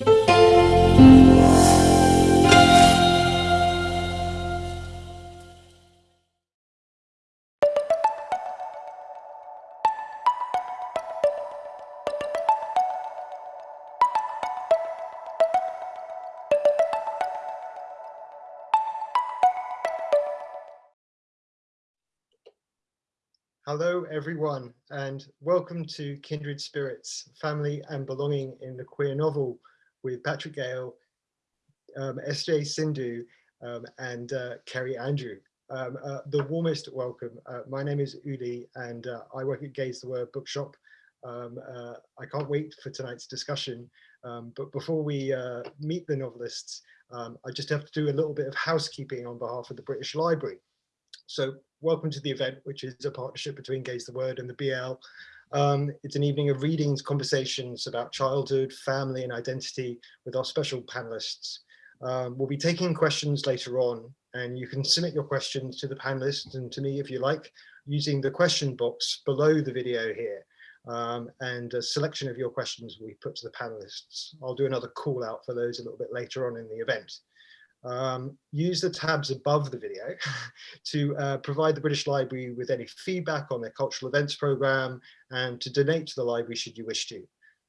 Hello, everyone, and welcome to Kindred Spirits, Family and Belonging in the Queer Novel with Patrick Gale, um, SJ Sindhu, um, and uh, Kerry Andrew. Um, uh, the warmest welcome. Uh, my name is Uli, and uh, I work at Gay's the Word Bookshop. Um, uh, I can't wait for tonight's discussion, um, but before we uh, meet the novelists, um, I just have to do a little bit of housekeeping on behalf of the British Library. So welcome to the event, which is a partnership between Gay's the Word and the BL. Um, it's an evening of readings, conversations about childhood, family and identity with our special panelists. Um, we'll be taking questions later on and you can submit your questions to the panelists and to me if you like, using the question box below the video here. Um, and a selection of your questions will be put to the panelists. I'll do another call out for those a little bit later on in the event um, use the tabs above the video to uh, provide the British Library with any feedback on their cultural events programme and to donate to the library should you wish to.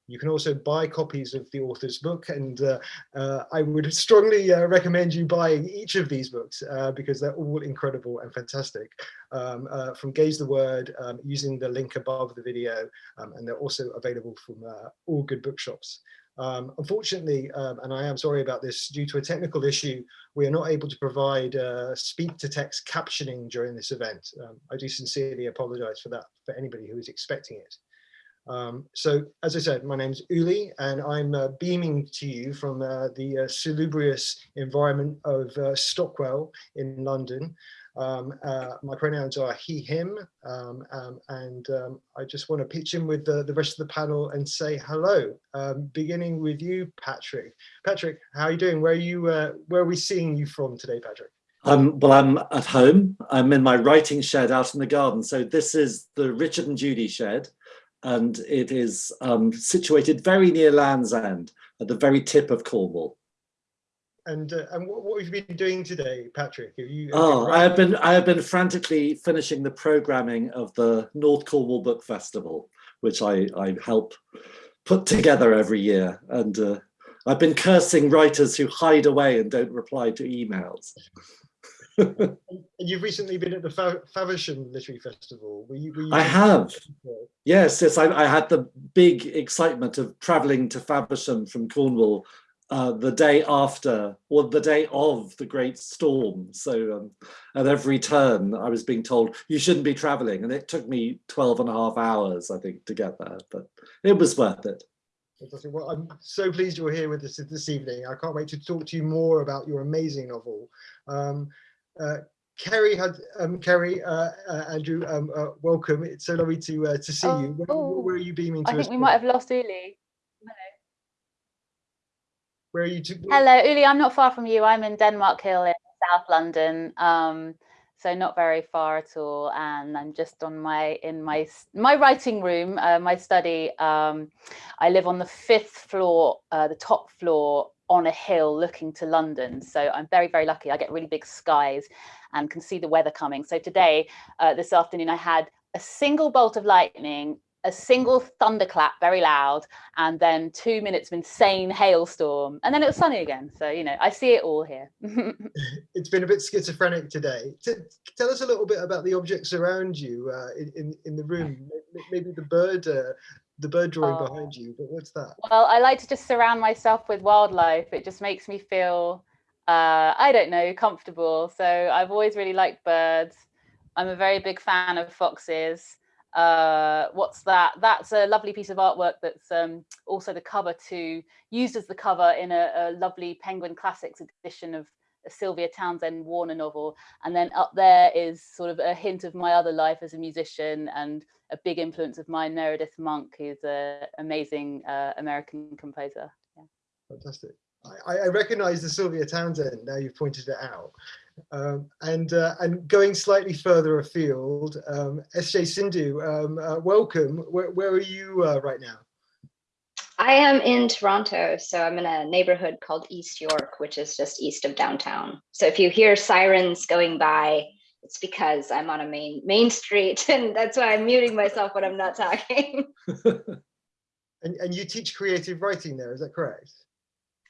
You can also buy copies of the author's book and uh, uh, I would strongly uh, recommend you buying each of these books uh, because they're all incredible and fantastic. Um, uh, from Gay's the Word um, using the link above the video um, and they're also available from all good bookshops. Um, unfortunately, um, and I am sorry about this, due to a technical issue, we are not able to provide uh, speak to text captioning during this event. Um, I do sincerely apologize for that for anybody who is expecting it. Um, so, as I said, my name is Uli, and I'm uh, beaming to you from uh, the uh, salubrious environment of uh, Stockwell in London. Um, uh, my pronouns are he, him, um, um, and um, I just want to pitch in with the, the rest of the panel and say hello, um, beginning with you, Patrick. Patrick, how are you doing? Where are you, uh, where are we seeing you from today, Patrick? Well, I'm at home. I'm in my writing shed out in the garden. So this is the Richard and Judy shed, and it is um, situated very near Land's End, at the very tip of Cornwall. And uh, and what, what, have you been doing today, Patrick? Have you? Have oh, I have been I have been frantically finishing the programming of the North Cornwall Book Festival, which I I help put together every year, and uh, I've been cursing writers who hide away and don't reply to emails. and you've recently been at the Faversham Literary Festival. Were you, were you I have. Yes, yes. I, I, had the big excitement of travelling to Faversham from Cornwall uh, the day after or the day of the great storm. So um, at every turn I was being told you shouldn't be traveling and it took me 12 and a half hours I think to get there but it was worth it. Well, I'm so pleased you're here with us this evening. I can't wait to talk to you more about your amazing novel. Um, uh, Kerry had um, Kerry uh, uh, Andrew, um, uh, welcome. It's so lovely to uh, to see oh, you. Where, where, are you beaming to? I think we might have lost Uli. Where are you? To Hello, Uli. I'm not far from you. I'm in Denmark Hill in South London. Um, so not very far at all and i'm just on my in my my writing room uh, my study um, i live on the fifth floor uh, the top floor on a hill looking to london so i'm very very lucky i get really big skies and can see the weather coming so today uh, this afternoon i had a single bolt of lightning a single thunderclap very loud and then two minutes of insane hailstorm and then it was sunny again. So you know i see it all here. It's been a bit schizophrenic today. T tell us a little bit about the objects around you uh, in, in the room. Maybe the bird uh, the bird drawing oh. behind you but what's that? Well i like to just surround myself with wildlife. It just makes me feel uh, i don't know comfortable. So i've always really liked birds. I'm a very big fan of foxes uh what's that? That's a lovely piece of artwork that's um also the cover to used as the cover in a, a lovely penguin classics edition of a sylvia townsend warner novel. And then up there is sort of a hint of my other life as a musician and a big influence of mine. Meredith monk who's an amazing uh, american composer. Yeah. fantastic. I, I recognize the sylvia townsend now you've pointed it out um, and uh, and going slightly further afield, um, SJ Sindhu, um, uh, welcome. Where, where, are you uh, right now? I am in Toronto, so I'm in a neighborhood called East York, which is just east of downtown. So if you hear sirens going by, it's because I'm on a main main street, and that's why I'm muting myself when I'm not talking. And, and you teach creative writing there, is that correct?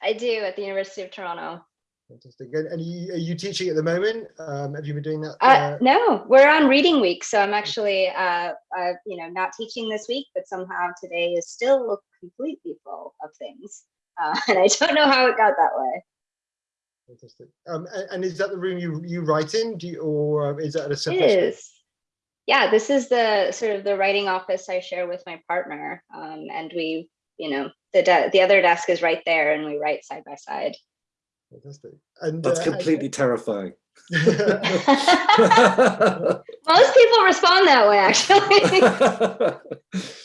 I do at the University of Toronto. Fantastic. And, and you, are you teaching at the moment? Um, have you been doing that? Uh, no, we're on reading week, so I'm actually, uh, uh, you know, not teaching this week, but somehow today is still completely full of things, uh, and I don't know how it got that way. Fantastic. Um, and, and is that the room you you write in, do you, or um, is that a It separate? is. Yeah, this is the sort of the writing office I share with my partner, um, and we, you know, the the other desk is right there, and we write side by side. Fantastic. And That's uh, completely terrifying. Most people respond that way, actually.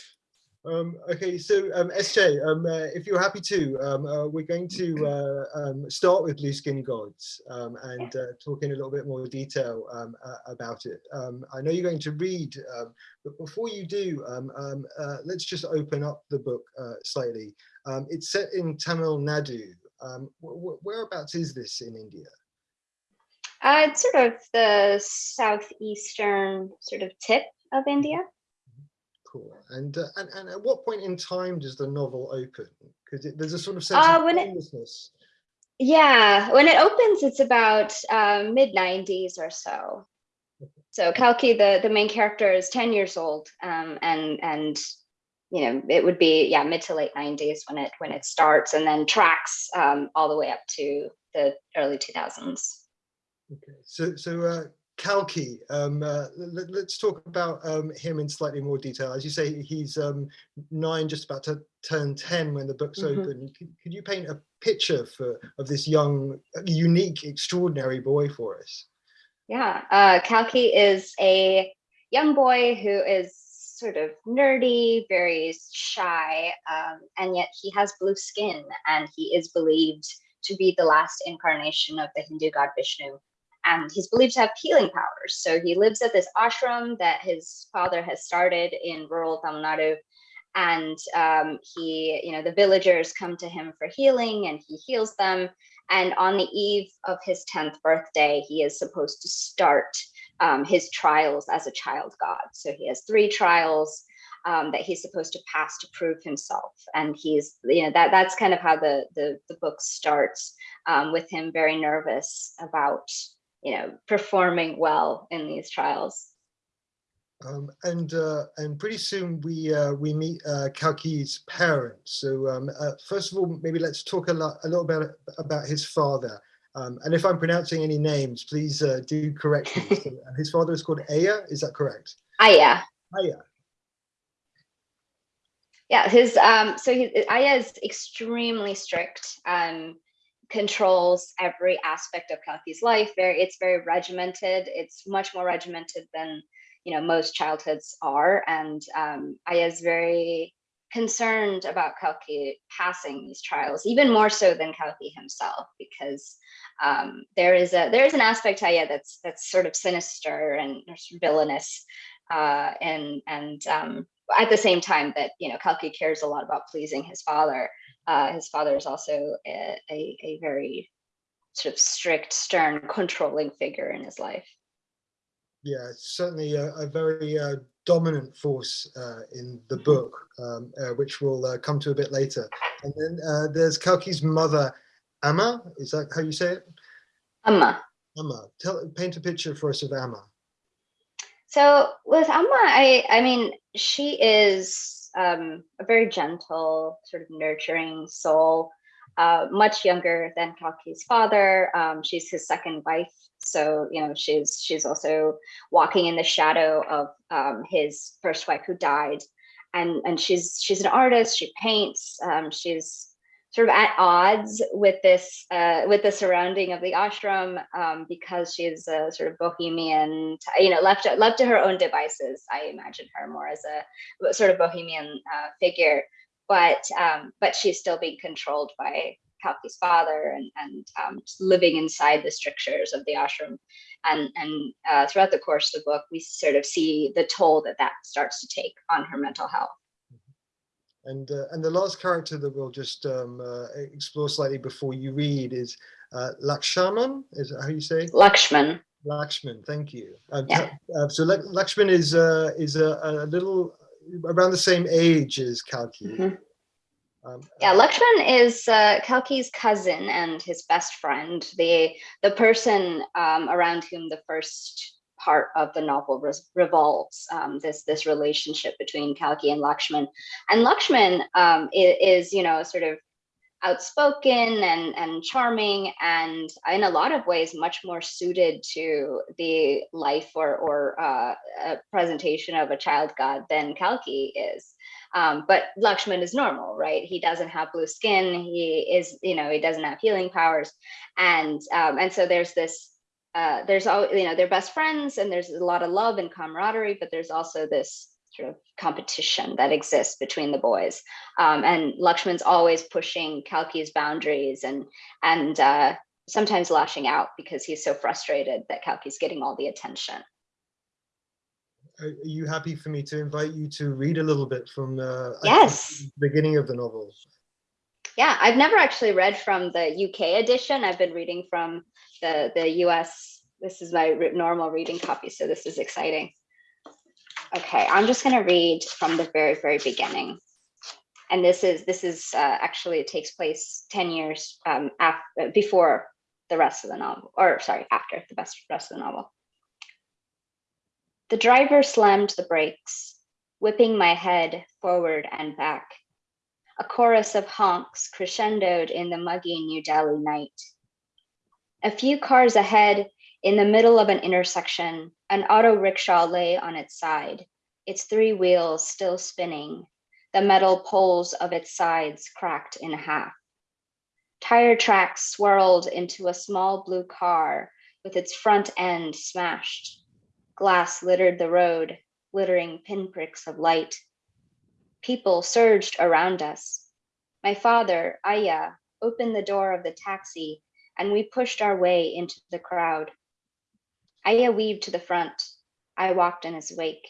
Um, okay, so um, SJ, um, uh, if you're happy to, um, uh, we're going to uh, um, start with Blue-Skinned Gods um, and uh, talk in a little bit more detail um, uh, about it. Um, I know you're going to read, um, but before you do, um, um, uh, let's just open up the book uh, slightly. Um, it's set in Tamil Nadu. Um, wh wh whereabouts is this in India? Uh, it's sort of the southeastern sort of tip of India. Cool. And, uh, and and at what point in time does the novel open? Because there's a sort of sense Uh, of when it- timelessness. Yeah, when it opens, it's about um, mid 90s or so. So Kalki, the the main character, is 10 years old, um, and and you know it would be yeah mid to late 90s when it when it starts, and then tracks um, all the way up to the early 2000s. Okay, so so uh, Kalki, um, uh, let, us talk about um, him in slightly more detail. As you say, he's um, nine, just about to turn ten when the book's Mhm. open. Could, could you paint a picture for of this young, unique, extraordinary boy for us? Yeah, uh, Kalki is a young boy who is sort of nerdy, very shy, um, and yet he has blue skin and he is believed to be the last incarnation of the Hindu god Vishnu. And he's believed to have healing powers. So he lives at this ashram that his father has started in rural Tamil Nadu. And um, he, you know, the villagers come to him for healing and he heals them. And on the eve of his 10th birthday, he is supposed to start um, his trials as a child god. So he has three trials um, that he's supposed to pass to prove himself. And he's, you know, that that's kind of how the the, the book starts um, with him very nervous about, you know, performing well in these trials. Um, and uh, and pretty soon we uh, we meet uh, Kalki's parents. So um, uh, first of all, maybe let's talk a, lot, a little bit about his father. Um, and if I'm pronouncing any names, please uh, do correct me. So, his father is called Aya. Is that correct? Aya. Aya. Yeah, his um so he Aya is extremely strict um controls every aspect of Kalki's life. Very it's very regimented. It's much more regimented than you know most childhoods are. And um Aya is very concerned about Kalki passing these trials, even more so than Kalki himself, because um, there is a there is an aspect to Aya that's that's sort of sinister and villainous, uh, and and um, at the same time that you know Kalki cares a lot about pleasing his father. Uh, his father is also a, a, a very sort of strict, stern, controlling figure in his life. Yeah, certainly a, a very uh, dominant force uh, in the book, um, uh, which we'll uh, come to a bit later. And then uh, there's Kalki's mother, Amma. Is that how you say it? Amma. Amma. Tell, paint a picture for us of Amma. So with Amma, I I mean, she is um, a very gentle, sort of nurturing soul. Uh, much younger than Kalki's father. Um, she's his second wife, so you know she's she's also walking in the shadow of um, his first wife who died, and and she's she's an artist. She paints. Um, she's sort of at odds with this uh, with the surrounding of the ashram um, because she's a sort of bohemian, you know, left left to her own devices. I imagine her more as a sort of bohemian uh, figure, but um, but she's still being controlled by Kalki's father and and um, living inside the strictures of the ashram. And and uh, throughout the course of the book, we sort of see the toll that that starts to take on her mental health. And uh, and the last character that we'll just um, uh, explore slightly before you read is uh, Lakshman. Is that how you say? Lakshman. Lakshman. Thank you. Um, Yeah. uh, so Lakshman is uh, is a, a little around the same age as Kalki. Mhm. Um, Yeah, Lakshman is uh, Kalki's cousin and his best friend, the the person um, around whom the first part of the novel revolves. Um, this this relationship between Kalki and Lakshman, and Lakshman um, i- is, you know sort of outspoken and and charming, and in a lot of ways much more suited to the life or or uh, presentation of a child god than Kalki is. Um, but Lakshman is normal, right? He doesn't have blue skin. He is, you know, he doesn't have healing powers, and um, and so there's this. Uh, there's all you know they're best friends and there's a lot of love and camaraderie but there's also this sort of competition that exists between the boys um, and lakshman's always pushing kalki's boundaries and and uh, sometimes lashing out because he's so frustrated that kalki's getting all the attention are you happy for me to invite you to read a little bit from uh, think Yes. the beginning of the novel? Yeah, I've never actually read from the UK edition. I've been reading from the the US. This is my normal reading copy, so this is exciting. Okay, I'm just going to read from the very very beginning. And this is this is uh, actually it takes place 10 years um after before the rest of the novel or sorry, after the best rest of the novel. The driver slammed the brakes, whipping my head forward and back a chorus of honks crescendoed in the muggy New Delhi night. A few cars ahead, in the middle of an intersection, an auto rickshaw lay on its side, its three wheels still spinning, the metal poles of its sides cracked in half. Tire tracks swirled into a small blue car with its front end smashed. Glass littered the road, glittering pinpricks of light. People surged around us. My father, Aya, opened the door of the taxi and we pushed our way into the crowd. Aya weaved to the front. I walked in his wake.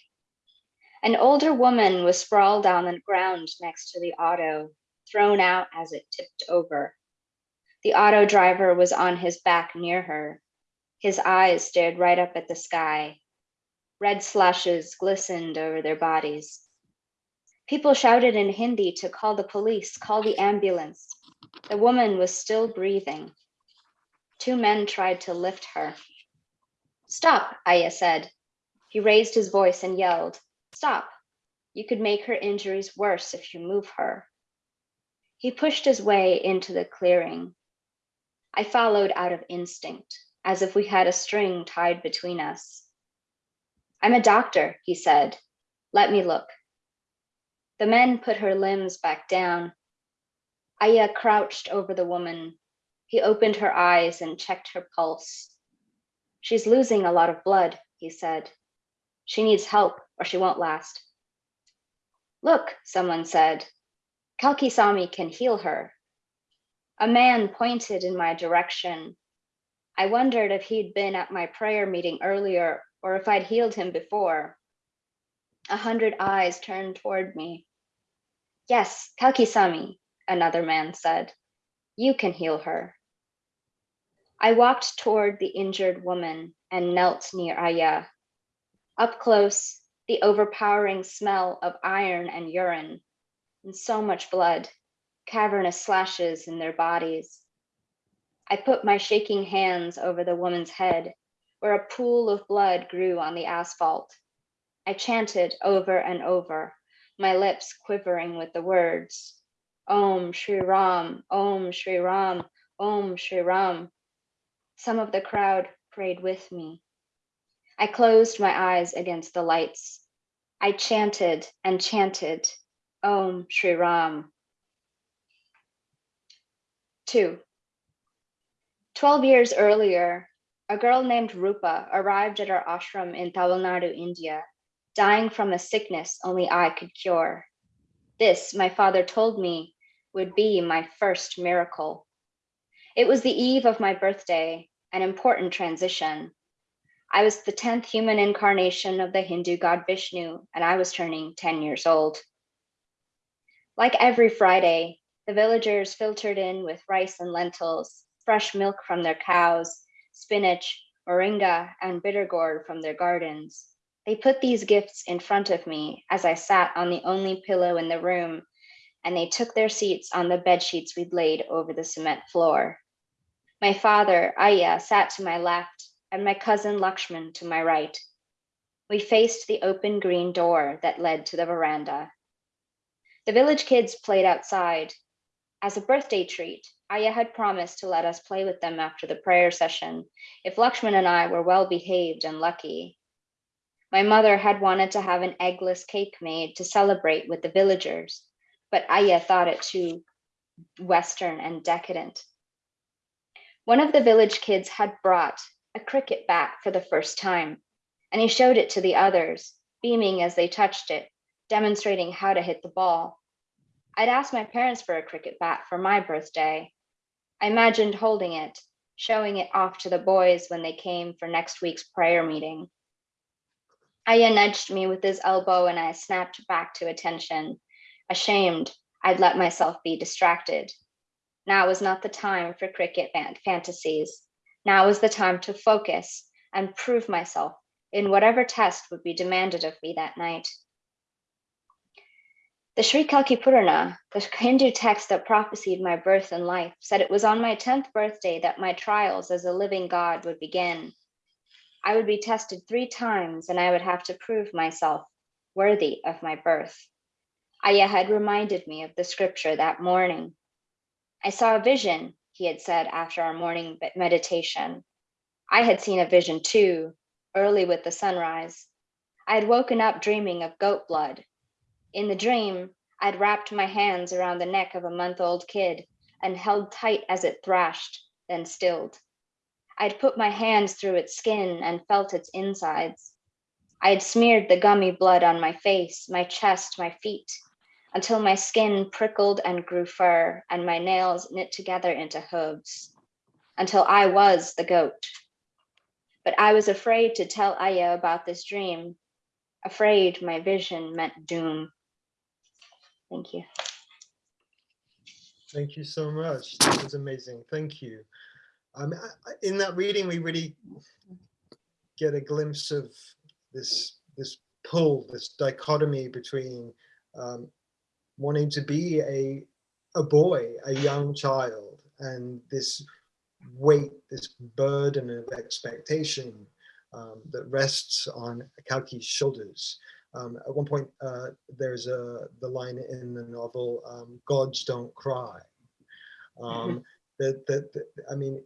An older woman was sprawled on the ground next to the auto, thrown out as it tipped over. The auto driver was on his back near her. His eyes stared right up at the sky. Red slashes glistened over their bodies. People shouted in Hindi to call the police, call the ambulance. The woman was still breathing. Two men tried to lift her. Stop, Aya said. He raised his voice and yelled, Stop. You could make her injuries worse if you move her. He pushed his way into the clearing. I followed out of instinct, as if we had a string tied between us. I'm a doctor, he said. Let me look. The men put her limbs back down. Aya crouched over the woman. He opened her eyes and checked her pulse. She's losing a lot of blood, he said. She needs help or she won't last. Look, someone said. Kalki Sami can heal her. A man pointed in my direction. I wondered if he'd been at my prayer meeting earlier or if I'd healed him before. A hundred eyes turned toward me. Yes, Kalki-sami, another man said. You can heal her. I walked toward the injured woman and knelt near Aya. Up close, the overpowering smell of iron and urine, and so much blood, cavernous slashes in their bodies. I put my shaking hands over the woman's head, where a pool of blood grew on the asphalt. I chanted over and over, my lips quivering with the words Om Shri Ram, Om Shri Ram, Om Shri Ram. Some of the crowd prayed with me. I closed my eyes against the lights. I chanted and chanted Om Shri Ram. Two. Twelve years earlier, a girl named Rupa arrived at our ashram in Tamil Nadu, India, dying from a sickness only I could cure. This, my father told me, would be my first miracle. It was the eve of my birthday, an important transition. I was the 10th human incarnation of the Hindu god Vishnu, and I was turning 10 years old. Like every Friday, the villagers filtered in with rice and lentils, fresh milk from their cows, spinach, moringa, and bitter gourd from their gardens. They put these gifts in front of me as I sat on the only pillow in the room, and they took their seats on the bed sheets we'd laid over the cement floor. My father, Aya, sat to my left, and my cousin Lakshman to my right. We faced the open green door that led to the veranda. The village kids played outside. As a birthday treat, Aya had promised to let us play with them after the prayer session if Lakshman and I were well behaved and lucky. My mother had wanted to have an eggless cake made to celebrate with the villagers, but Aya thought it too Western and decadent. One of the village kids had brought a cricket bat for the first time, and he showed it to the others, beaming as they touched it, demonstrating how to hit the ball. I'd asked my parents for a cricket bat for my birthday. I imagined holding it, showing it off to the boys when they came for next week's prayer meeting. Aya nudged me with his elbow and I snapped back to attention. Ashamed, I'd let myself be distracted. Now was not the time for cricket fantasies. Now was the time to focus and prove myself in whatever test would be demanded of me that night. The Sri Kalki Purana, the Hindu text that prophesied my birth and life, said it was on my 10th birthday that my trials as a living God would begin. I would be tested three times and I would have to prove myself worthy of my birth. Aya had reminded me of the scripture that morning. I saw a vision, he had said after our morning meditation. I had seen a vision too, early with the sunrise. I had woken up dreaming of goat blood in the dream, I'd wrapped my hands around the neck of a month old kid and held tight as it thrashed, then stilled. I'd put my hands through its skin and felt its insides. I had smeared the gummy blood on my face, my chest, my feet, until my skin prickled and grew fur and my nails knit together into hooves, until I was the goat. But I was afraid to tell Aya about this dream, afraid my vision meant doom. Thank you. Thank you so much. That was amazing. Thank you. Um, in that reading, we really get a glimpse of this this pull, this dichotomy between um, wanting to be a a boy, a young child, and this weight, this burden of expectation um, that rests on Kalki's shoulders. Um, at one point, uh, there's a the line in the novel, um, "Gods don't cry." Um, that, that, that, I mean,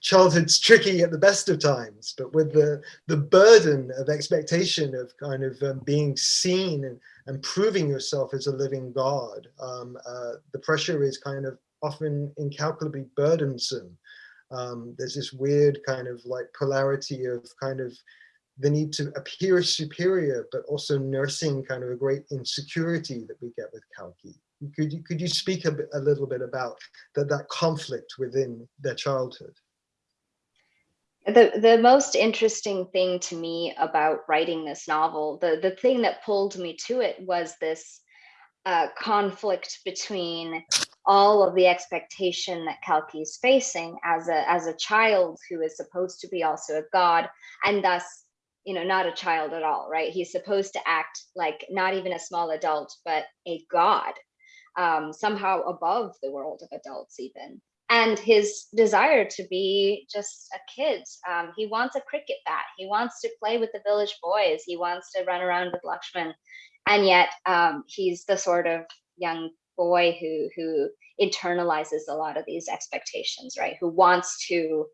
childhood's tricky at the best of times, but with the the burden of expectation of kind of um, being seen and, and proving yourself as a living God, um, uh, the pressure is kind of often incalculably burdensome. Um, there's this weird kind of like polarity of kind of the need to appear superior, but also nursing kind of a great insecurity that we get with Kalki. Could you, could you speak a, bit, a little bit about that, that conflict within their childhood? The, the most interesting thing to me about writing this novel, the, the thing that pulled me to it was this uh, conflict between all of the expectation that Kalki is facing as a as a child who is supposed to be also a god, and thus you know, not a child at all, right? He's supposed to act like not even a small adult, but a god, um, somehow above the world of adults, even. And his desire to be just a kid. Um, he wants a cricket bat. He wants to play with the village boys. He wants to run around with Lakshman. And yet um, he's the sort of young boy who who internalizes a lot of these expectations, right? Who wants to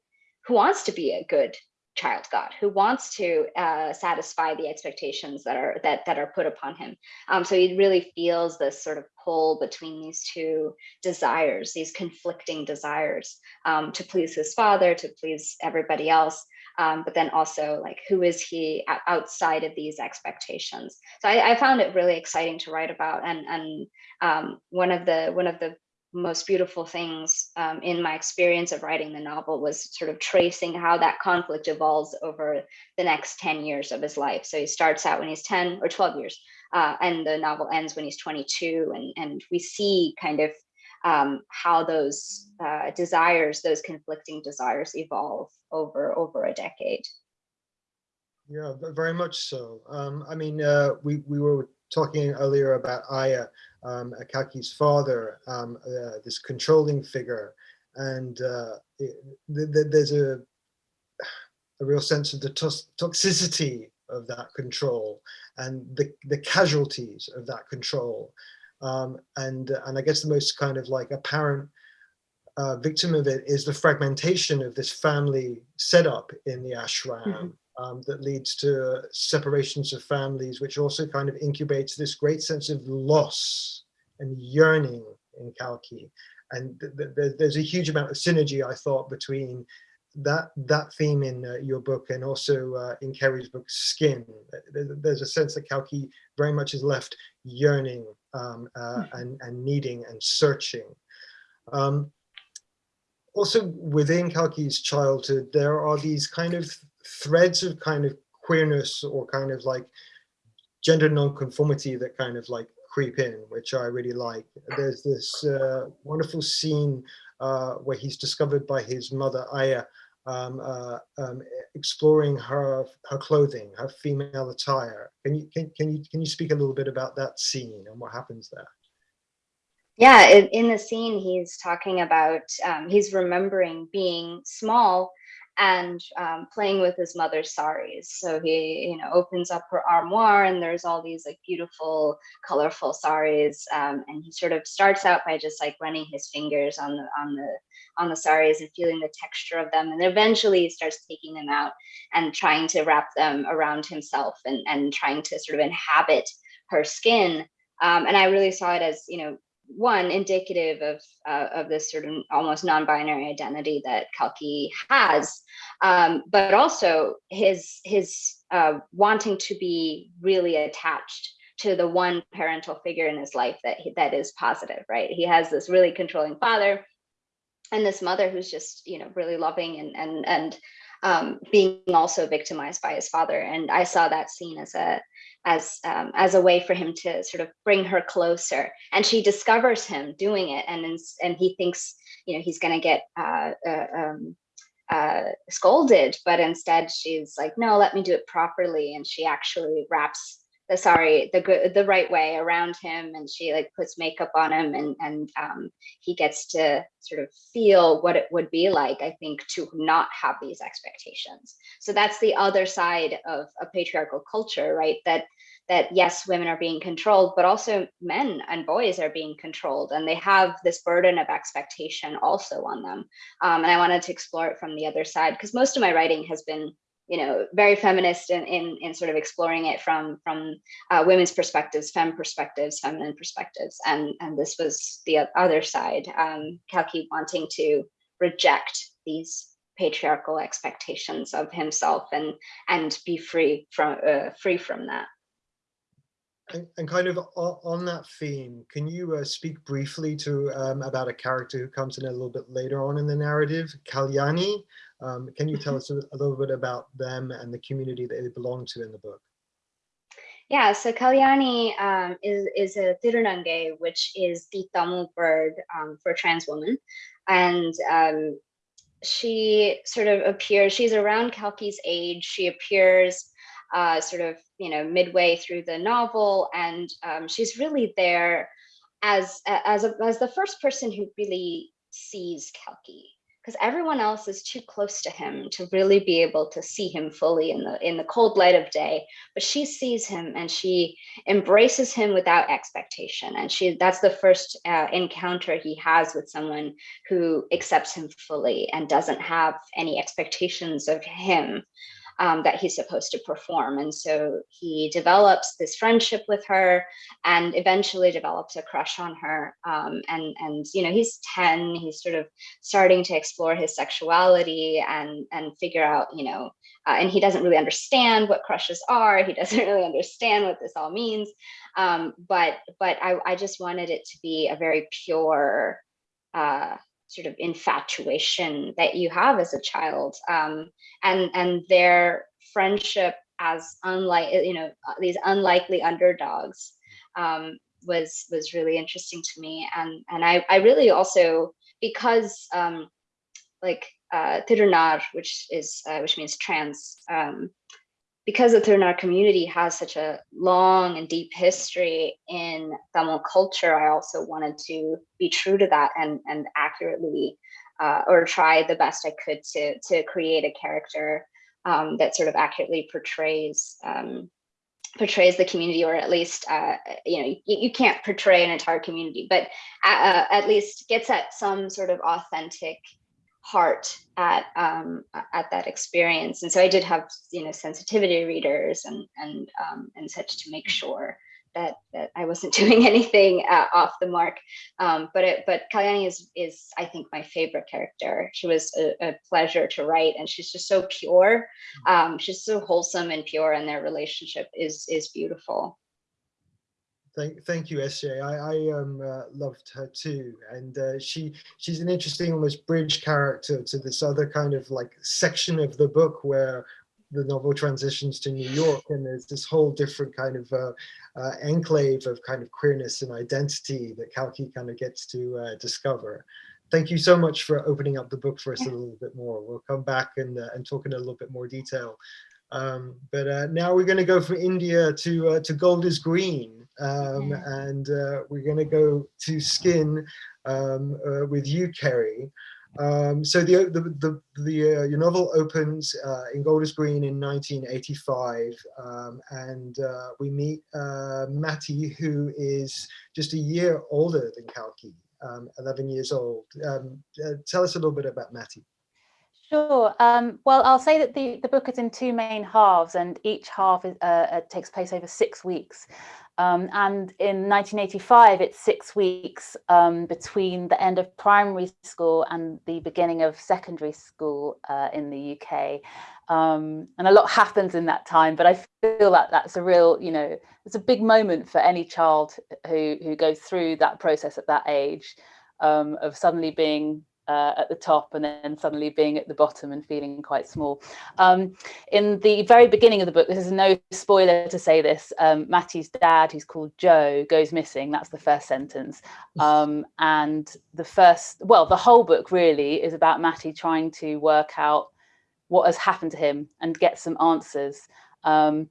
who wants to be a good child God who wants to uh, satisfy the expectations that are that that are put upon him. Um, so he really feels this sort of pull between these two desires, these conflicting desires um, to please his father, to please everybody else, um, but then also like who is he outside of these expectations. So I, I, found it really exciting to write about, and and um, one of the one of the most beautiful things um, in my experience of writing the novel was sort of tracing how that conflict evolves over the next 10 years of his life. So he starts out when he's 10 or 12 years, uh, and the novel ends when he's 22. And, and we see kind of um, how those uh, desires, those conflicting desires evolve over, over a decade. Yeah, very much so. Um, I mean, uh, we, we were talking earlier about Aya, um, Kalki's father, um, uh, this controlling figure, and uh, it, th th there's a, a real sense of the toxicity of that control and the, the casualties of that control. Um, and, and I guess the most kind of like apparent uh, victim of it is the fragmentation of this family setup in the ashram. Mm -hmm um, that leads to separations of families, which also kind of incubates this great sense of loss and yearning in Kalki. And th th there's a huge amount of synergy, I thought, between that that theme in uh, your book and also uh, in Kerry's book, Skin. There's a sense that Kalki very much is left yearning um, uh, hmm. and, and needing and searching. Um, also within Kalki's childhood, there are these kind of threads of kind of queerness or kind of like gender nonconformity that kind of like creep in, which I really like. There's this uh, wonderful scene uh, where he's discovered by his mother, Aya, um, uh, um, exploring her her clothing, her female attire. Can you can, can you can you speak a little bit about that scene and what happens there? Yeah, in, the scene, he's talking about um, he's remembering being small and um, playing with his mother's saris. So he, you know, opens up her armoire and there's all these like beautiful, colorful saris. Um, and he sort of starts out by just like running his fingers on the on the on the saris and feeling the texture of them. And eventually he starts taking them out and trying to wrap them around himself and, and trying to sort of inhabit her skin. Um, and I really saw it as, you know, one indicative of uh, of this sort of almost non-binary identity that Kalki has, um, but also his his uh, wanting to be really attached to the one parental figure in his life that he, that is positive, right? He has this really controlling father, and this mother who's just you know really loving and and and um, being also victimized by his father. And I saw that scene as a as um, as a way for him to sort of bring her closer. And she discovers him doing it, and and he thinks you know he's going to get uh, uh, um, uh, scolded, but instead she's like, no, let me do it properly. And she actually wraps the sorry the good the right way around him and she like puts makeup on him and and um, he gets to sort of feel what it would be like i think to not have these expectations. So that's the other side of a patriarchal culture right? That that yes women are being controlled but also men and boys are being controlled and they have this burden of expectation also on them. Um, and i wanted to explore it from the other side because most of my writing has been you know, very feminist in, in, in sort of exploring it from, from uh, women's perspectives, fem perspectives, feminine perspectives. And, and this was the other side, um, Kalki wanting to reject these patriarchal expectations of himself and, and be free from, uh, free from that. And, and, kind of on that theme, can you uh, speak briefly to um, about a character who comes in a little bit later on in the narrative, Kalyani? Um, can you tell us a, a, little bit about them and the community that they belong to in the book? Yeah, so Kalyani um, is, is a Tirunange, which is the Tamil word um, for trans woman. And um, she sort of appears, she's around Kalki's age. She appears uh, sort of, you know, midway through the novel. And um, she's really there as, as, a, as the first person who really sees Kalki because everyone else is too close to him to really be able to see him fully in the in the cold light of day but she sees him and she embraces him without expectation. And she that's the first uh, encounter he has with someone who accepts him fully and doesn't have any expectations of him um, that he's supposed to perform. And so he develops this friendship with her and eventually develops a crush on her. Um, and, and, you know, he's 10, he's sort of starting to explore his sexuality and, and figure out, you know, uh, and he doesn't really understand what crushes are. He doesn't really understand what this all means. Um, but but I, I just wanted it to be a very pure sort of infatuation that you have as a child um, and and their friendship as unlike you know these unlikely underdogs um, was was really interesting to me. And and I, I really also because um, like uh, Tirunar, which is uh, which means trans um, because the Tirunar community has such a long and deep history in Tamil culture, I also wanted to be true to that and, and accurately uh, or try the best I could to, to create a character um, that sort of accurately portrays um, portrays the community or at least uh, you know you, you, can't portray an entire community but uh, at least gets at some sort of authentic heart at um, at that experience. And so I did have you know sensitivity readers and and um, and such to make sure that that I wasn't doing anything uh, off the mark. Um, but it, but Kalyani is is I think my favorite character. She was a, a pleasure to write, and she's just so pure. Um, she's so wholesome and pure, and their relationship is is beautiful. Thank, thank you, SJ. I, I um, uh, loved her too, and uh, she she's an interesting, almost bridge character to this other kind of like section of the book where the novel transitions to New York, and there's this whole different kind of uh, uh enclave of kind of queerness and identity that Kalki kind of gets to uh, discover. Thank you so much for opening up the book for us a little bit more. We'll come back and uh, and talk in a little bit more detail. Um, but now we're going to go from India to to Golders Green um, and uh, we're going to go to Skin um, uh, with you, Kerry. Um, so the the the, the uh, your novel opens uh, in Golders Green in 1985, um, and uh, we meet uh, Matty, who is just a year older than Kalki, um, 11 years old. Um, tell us a little bit about Matty. Sure. Um, well, I'll say that the, the book is in two main halves and each half is, uh, uh, takes place over six weeks. Um, and in 1985, it's six weeks um, between the end of primary school and the beginning of secondary school uh, in the UK. Um, and a lot happens in that time, but I feel that that's a real, you know, it's a big moment for any child who, who goes through that process at that age um, of suddenly being uh, at the top and then suddenly being at the bottom and feeling quite small. Um, in the very beginning of the book, this is no spoiler to say this, um, Matty's dad, who's called Joe, goes missing. That's the first sentence. Um, and the first, well, the whole book really is about Matty trying to work out what has happened to him and get some answers. Um,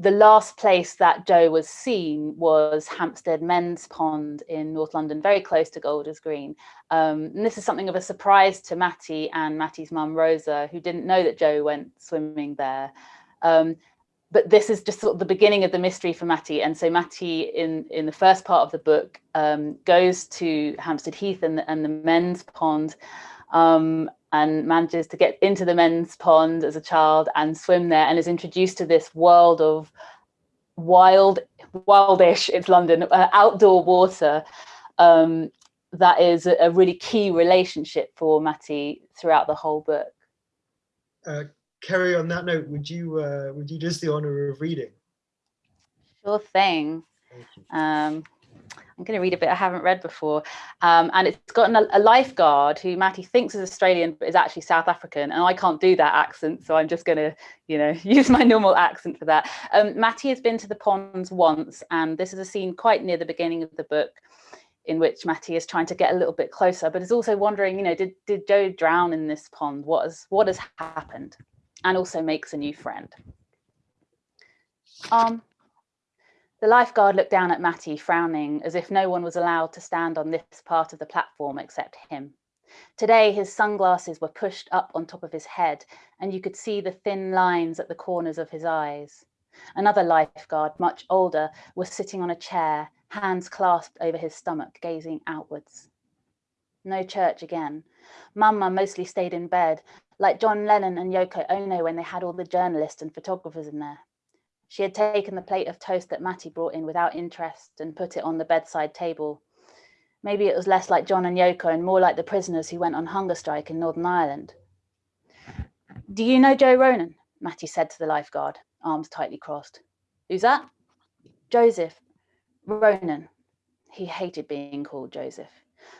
the last place that Joe was seen was Hampstead Men's Pond in North London, very close to Golders Green. Um, and this is something of a surprise to Matty and Matty's mum, Rosa, who didn't know that Joe went swimming there. Um, but this is just sort of the beginning of the mystery for Matty. And so Matty, in, in the first part of the book, um, goes to Hampstead Heath and the, and the men's pond um, and manages to get into the men's pond as a child and swim there and is introduced to this world of wild, wildish, it's London, uh, outdoor water um, that is a, a, really key relationship for Matty throughout the whole book. Uh, Kerry, on that note, would you uh, would you do us the honor of reading? Sure thing. Um, I'm going to read a bit I haven't read before. Um, and it's got an, a lifeguard who Matty thinks is Australian, but is actually South African. And I can't do that accent. So I'm just going to, you know, use my normal accent for that. Um, Matty has been to the ponds once, and this is a scene quite near the beginning of the book in which Matty is trying to get a little bit closer, but is also wondering, you know, did, did Joe drown in this pond? What has, what has happened? And also makes a new friend. Um, the lifeguard looked down at Matty, frowning, as if no one was allowed to stand on this part of the platform except him. Today, his sunglasses were pushed up on top of his head, and you could see the thin lines at the corners of his eyes. Another lifeguard, much older, was sitting on a chair, hands clasped over his stomach, gazing outwards. No church again. Mama mostly stayed in bed, like John Lennon and Yoko Ono when they had all the journalists and photographers in there. She had taken the plate of toast that Matty brought in without interest and put it on the bedside table. Maybe it was less like John and Yoko and more like the prisoners who went on hunger strike in Northern Ireland. Do you know Joe Ronan? Matty said to the lifeguard, arms tightly crossed. Who's that? Joseph. Ronan. He hated being called Joseph.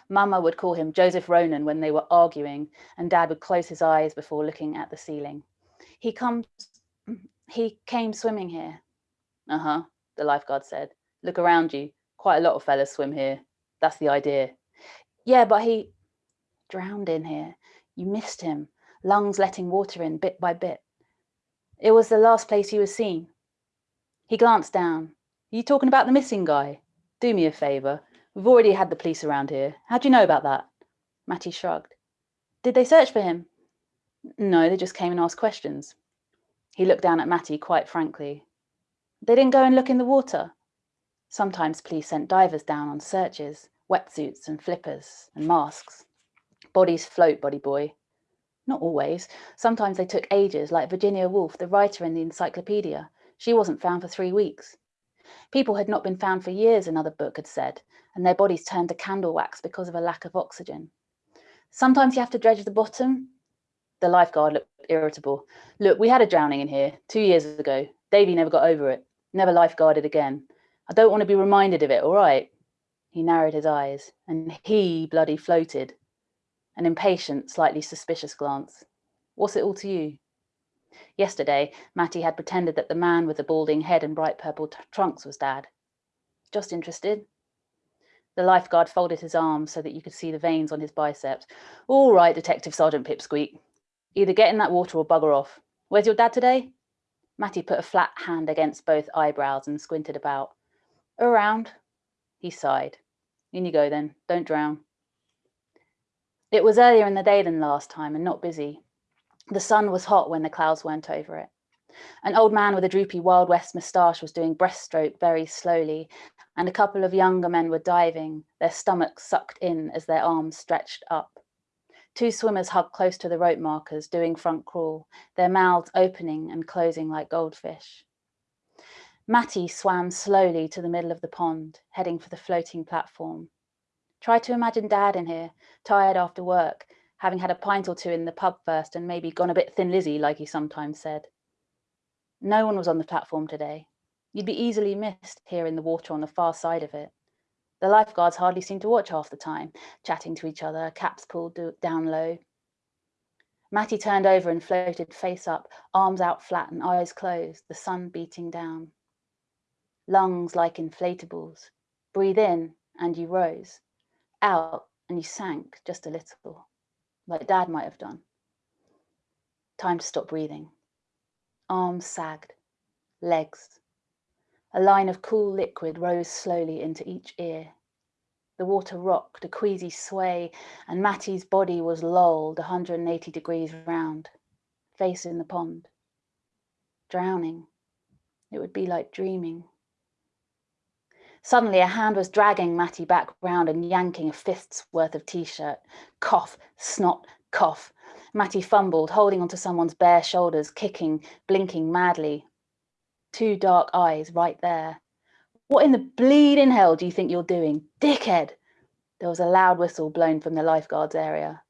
Mama would call him Joseph Ronan when they were arguing, and Dad would close his eyes before looking at the ceiling. He comes, he came swimming here. Uh-huh, the lifeguard said. Look around you. Quite a lot of fellas swim here. That's the idea. Yeah, but he drowned in here. You missed him, lungs letting water in bit by bit. It was the last place he was seen. He glanced down. Are you talking about the missing guy? Do me a favour. We've already had the police around here. How do you know about that? Matty shrugged. Did they search for him? No, they just came and asked questions. He looked down at Matty quite frankly. They didn't go and look in the water. Sometimes police sent divers down on searches, wetsuits and flippers and masks. Bodies float, body boy. Not always. Sometimes they took ages, like Virginia Woolf, the writer in the encyclopedia. She wasn't found for three weeks. People had not been found for years, another book had said, and their bodies turned to candle wax because of a lack of oxygen. Sometimes you have to dredge the bottom. The lifeguard looked irritable. Look, we had a drowning in here two years ago. Davy never got over it, never lifeguarded again. I don't want to be reminded of it, all right? He narrowed his eyes, and he bloody floated. An impatient, slightly suspicious glance. What's it all to you? Yesterday, Matty had pretended that the man with the balding head and bright purple trunks was Dad. Just interested. The lifeguard folded his arms so that you could see the veins on his biceps. All right, Detective Sergeant Pipsqueak. Either get in that water or bugger off. Where's your dad today? Matty put a flat hand against both eyebrows and squinted about. Around. He sighed. In you go then. Don't drown. It was earlier in the day than last time and not busy. The sun was hot when the clouds weren't over it. An old man with a droopy Wild West moustache was doing breaststroke very slowly, and a couple of younger men were diving, their stomachs sucked in as their arms stretched up. Two swimmers hugged close to the rope markers, doing front crawl, their mouths opening and closing like goldfish. Matty swam slowly to the middle of the pond, heading for the floating platform. Try to imagine Dad in here, tired after work, having had a pint or two in the pub first and maybe gone a bit thin Lizzy, like he sometimes said. No one was on the platform today. You'd be easily missed here in the water on the far side of it. The lifeguards hardly seemed to watch half the time, chatting to each other, caps pulled down low. Matty turned over and floated face up, arms out flat and eyes closed, the sun beating down. Lungs like inflatables. Breathe in and you rose. Out and you sank just a little, like Dad might have done. Time to stop breathing. Arms sagged, legs, a line of cool liquid rose slowly into each ear. The water rocked, a queasy sway, and Matty's body was lolled 180 degrees round, face in the pond. Drowning. It would be like dreaming. Suddenly, a hand was dragging Matty back round and yanking a fist's worth of t-shirt. Cough, snot, cough. Matty fumbled, holding onto someone's bare shoulders, kicking, blinking madly, two dark eyes right there. What in the bleeding hell do you think you're doing? Dickhead! There was a loud whistle blown from the lifeguards area.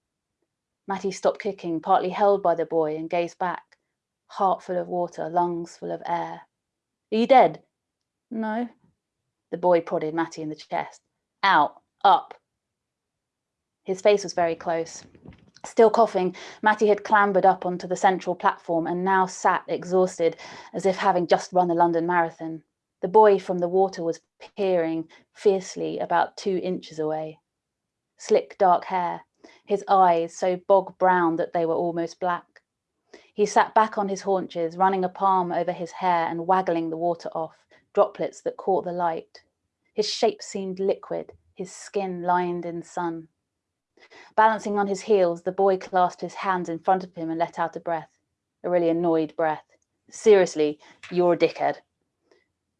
Matty stopped kicking, partly held by the boy, and gazed back, heart full of water, lungs full of air. Are you dead? No. The boy prodded Matty in the chest. Out, up. His face was very close. Still coughing, Matty had clambered up onto the central platform and now sat exhausted, as if having just run the London Marathon. The boy from the water was peering fiercely about two inches away. Slick dark hair, his eyes so bog brown that they were almost black. He sat back on his haunches, running a palm over his hair and waggling the water off, droplets that caught the light. His shape seemed liquid, his skin lined in sun. Balancing on his heels, the boy clasped his hands in front of him and let out a breath, a really annoyed breath. Seriously, you're a dickhead.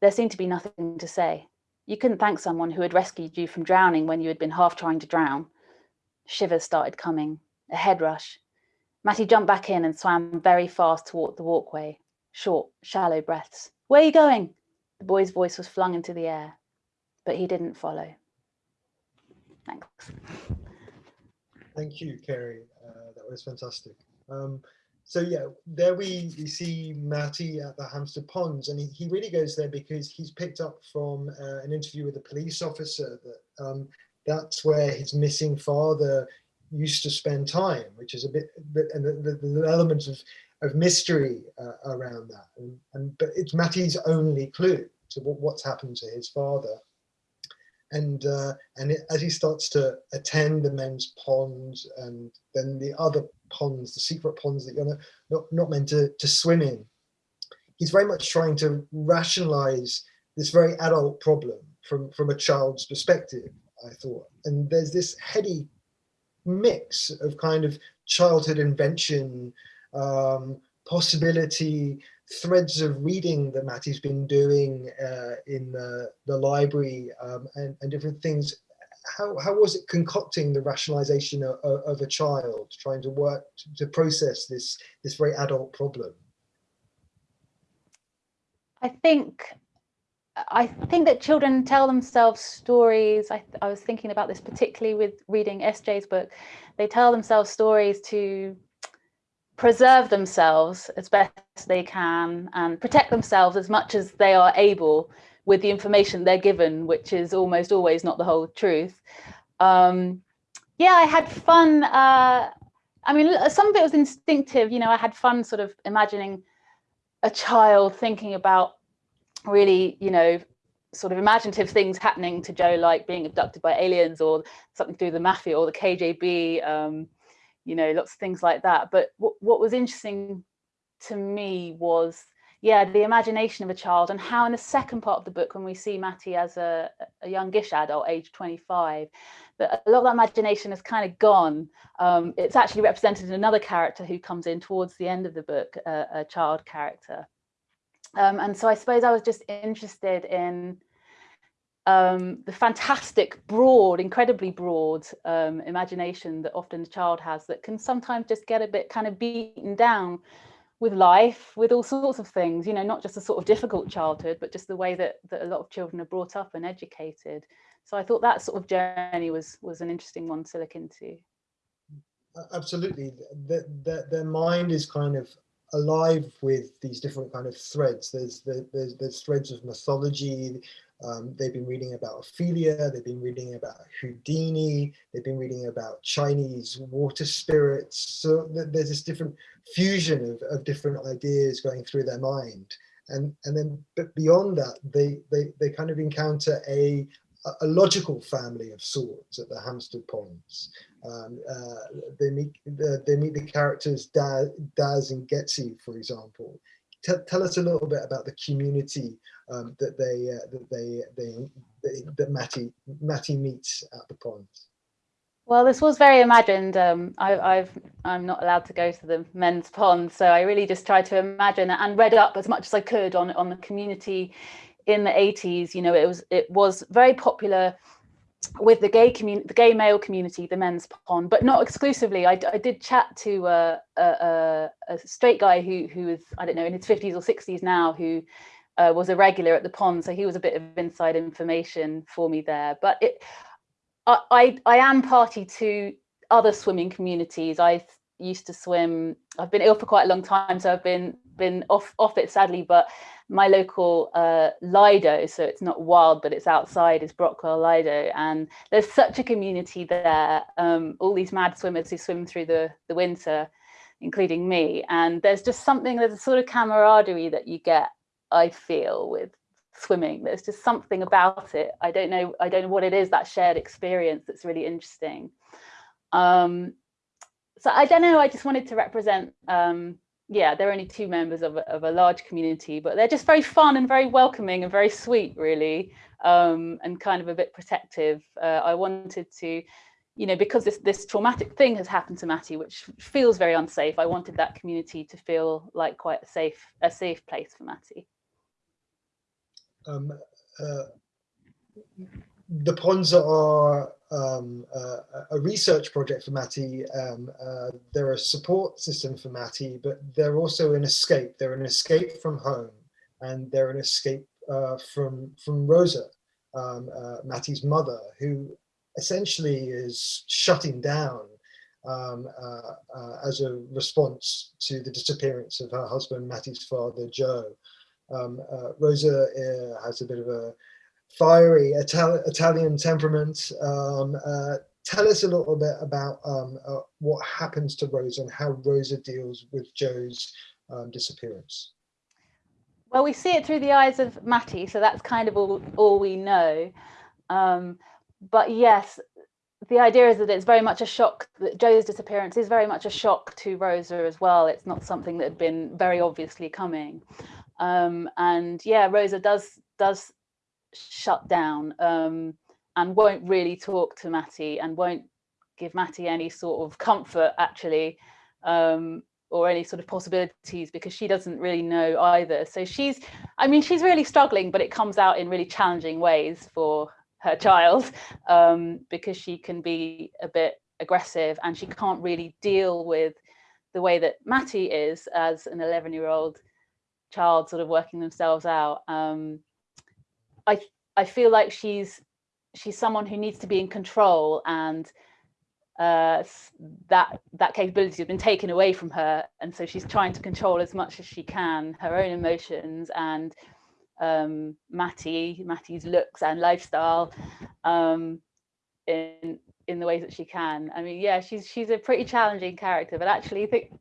There seemed to be nothing to say. You couldn't thank someone who had rescued you from drowning when you had been half trying to drown. Shivers started coming, a head rush. Matty jumped back in and swam very fast toward the walkway. Short, shallow breaths. Where are you going? The boy's voice was flung into the air, but he didn't follow. Thanks. Thank you, Kerry. Uh, that was fantastic. Um, so yeah, there we, we see Matty at the Hampstead Ponds, and he, he really goes there because he's picked up from uh, an interview with a police officer that um, that's where his missing father used to spend time, which is a bit, and the, the, the element of, of mystery uh, around that. And, and, but it's Matty's only clue to what, what's happened to his father. And uh, and it, as he starts to attend the men's ponds and then the other ponds, the secret ponds that you're not, not, not meant to, to swim in, he's very much trying to rationalize this very adult problem from, from a child's perspective, I thought. And there's this heady mix of kind of childhood invention, um, possibility, threads of reading that Matty's been doing uh, in the, the library um, and, and different things. How, how was it concocting the rationalization of, of a child, trying to work to, process this, this very adult problem? I think I think that children tell themselves stories. I, I, was thinking about this particularly with reading SJ's book. They tell themselves stories to preserve themselves as best they can and protect themselves as much as they are able with the information they're given, which is almost always not the whole truth. Um, yeah, I had fun. Uh, I mean, some of it was instinctive. You know, I had fun sort of imagining a child thinking about really, you know, sort of imaginative things happening to Joe, like being abducted by aliens or something through the mafia or the KGB, um, you know, lots of things like that. But what was interesting to me was, yeah, the imagination of a child and how in the second part of the book, when we see Matty as a, a youngish adult, age 25, that a lot of that imagination has kind of gone. Um, it's actually represented in another character who comes in towards the end of the book, uh, a child character. Um, and so I suppose I was just interested in um, the fantastic, broad, incredibly broad um, imagination that often the child has that can sometimes just get a bit kind of beaten down with life, with all sorts of things, you know, not just a sort of difficult childhood, but just the way that, that a lot of children are brought up and educated. So I thought that sort of journey was was an interesting one to look into. Absolutely, their, their, their mind is kind of alive with these different kind of threads. There's there's, there's threads of mythology. Um, they've been reading about Ophelia. They've been reading about Houdini. They've been reading about Chinese water spirits. So there's this different fusion of, of different ideas going through their mind. And and then but beyond that, they they they kind of encounter a a logical family of sorts at the Hampstead Ponds. Um, uh, they meet the, they meet the characters Daz, Daz and Getsy, for example. T tell us a little bit about the community um, that they uh, that they, they, that Matty Matty meets at the ponds. Well, this was very imagined. Um, I, I've I'm not allowed to go to the men's pond, so I really just tried to imagine and read up as much as I could on on the community in the 80s. You know, it was it was very popular with the gay community, the gay male community, the men's pond, but not exclusively. I, I did chat to uh, a, a, straight guy who who is I don't know in his 50s or 60s now who uh, was a regular at the pond, so he was a bit of inside information for me there. But it, I I, I am party to other swimming communities. I used to swim. I've been ill for quite a long time, so I've been been off off it sadly, but my local uh, Lido, so it's not wild, but it's outside, is Brockwell Lido. And there's such a community there, um, all these mad swimmers who swim through the, the winter, including me. And there's just something, there's a sort of camaraderie that you get, I feel, with swimming. There's just something about it. I don't know, I don't know what it is, that shared experience that's really interesting. Um, so I don't know, I just wanted to represent um, yeah, they're only two members of a, of a large community, but they're just very fun and very welcoming and very sweet, really, um, and kind of a bit protective. Uh, I wanted to, you know, because this this traumatic thing has happened to Matty, which feels very unsafe. I wanted that community to feel like quite a safe a safe place for Matty. Um, uh, the ponds are um, uh, a research project for Matty. Um, uh, they're a support system for Matty, but they're also an escape. They're an escape from home, and they're an escape uh, from from Rosa, um, uh, Matty's mother, who essentially is shutting down um, uh, uh, as a response to the disappearance of her husband, Matty's father, Joe. Um, Rosa has a bit of a fiery Ital Italian temperament. Um, uh, tell us a little bit about um, uh, what happens to Rosa and how Rosa deals with Joe's um, disappearance. Well, we see it through the eyes of Matty, so that's kind of all, all we know. Um, but yes, the idea is that it's very much a shock that Joe's disappearance is very much a shock to Rosa as well. It's not something that had been very obviously coming. Um, and yeah, Rosa does does shut down um, and won't really talk to Matty and won't give Matty any sort of comfort actually um, or any sort of possibilities because she doesn't really know either. So she's, I mean, she's really struggling, but it comes out in really challenging ways for her child um, because she can be a bit aggressive and she can't really deal with the way that Matty is as an 11 year old child sort of working themselves out. Um, I, I feel like she's she's someone who needs to be in control and uh, that that capability has been taken away from her and so she's trying to control as much as she can her own emotions and um, Matty, Matty's looks and lifestyle um, in in the ways that she can. I mean, yeah, she's she's a pretty challenging character, but actually, I think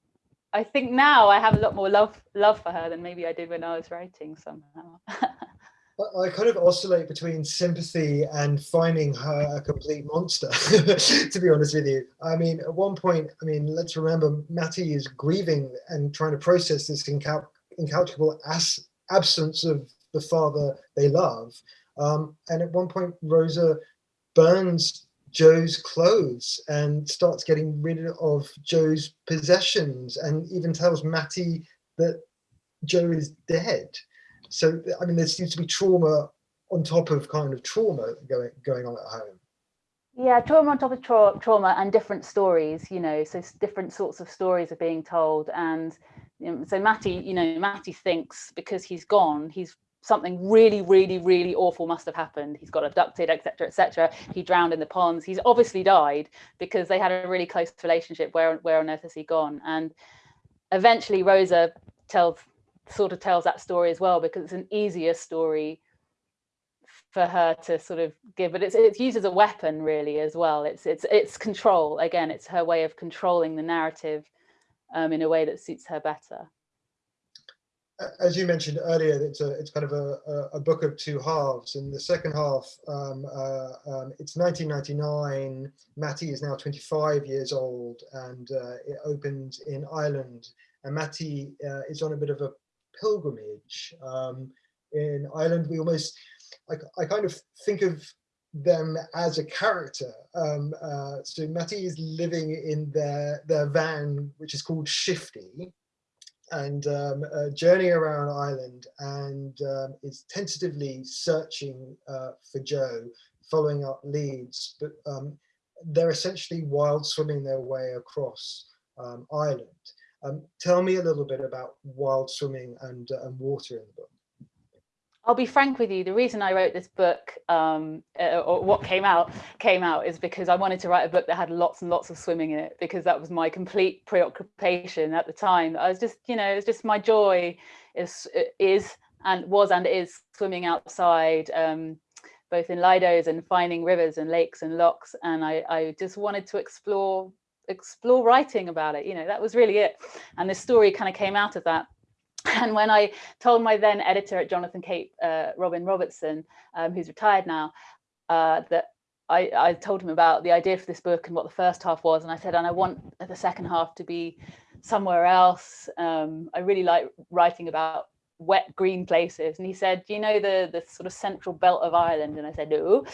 I think now I have a lot more love love for her than maybe I did when I was writing somehow. I kind of oscillate between sympathy and finding her a complete monster, to be honest with you. I mean, at one point, I mean, let's remember Matty is grieving and trying to process this incal incalculable absence of the father they love. Um, and at one point, Rosa burns Joe's clothes and starts getting rid of Joe's possessions and even tells Matty that Joe is dead. So, I mean, there seems to be trauma on top of kind of trauma going, going on at home. Yeah, trauma on top of tra trauma and different stories, you know, so different sorts of stories are being told. And you know, so Matty, you know, Matty thinks because he's gone, he's something really, really, really awful must have happened. He's got abducted, etc., etc. He drowned in the ponds. He's obviously died because they had a really close relationship. Where, where on earth has he gone? And eventually, Rosa tells, sort of tells that story as well because it's an easier story for her to sort of give, but it's it's used as a weapon really as well. It's it's it's control again. It's her way of controlling the narrative um, in a way that suits her better as you mentioned earlier, it's a it's kind of a, a, book of two halves. In the second half, um, uh, um, it's 1999. Matty is now 25 years old, and uh, it opens in Ireland. And Matty uh, is on a bit of a pilgrimage um, in Ireland. We almost, I, I kind of think of them as a character. Um, uh, so Matty is living in their their van, which is called Shifty and um, journeying around Ireland and um, is tentatively searching uh, for Joe, following up leads, but um, they're essentially wild swimming their way across um, Ireland. Um, tell me a little bit about wild swimming and, uh, and water in the book. I'll be frank with you. The reason I wrote this book, um, uh, or what came out, came out is because I wanted to write a book that had lots and lots of swimming in it, because that was my complete preoccupation at the time. I was just, you know, it's just my joy is is and was and is swimming outside, um, both in lidos and finding rivers and lakes and locks. and I, I just wanted to explore explore writing about it. You know, that was really it, and this story kind of came out of that. And when I told my then editor at Jonathan Cape, uh, Robin Robertson, um, who's retired now, uh, that I, I, told him about the idea for this book and what the first half was. And I said, and I want the second half to be somewhere else. Um, I really like writing about wet green places. And he said, do you know the, the sort of central belt of Ireland? And I said, no.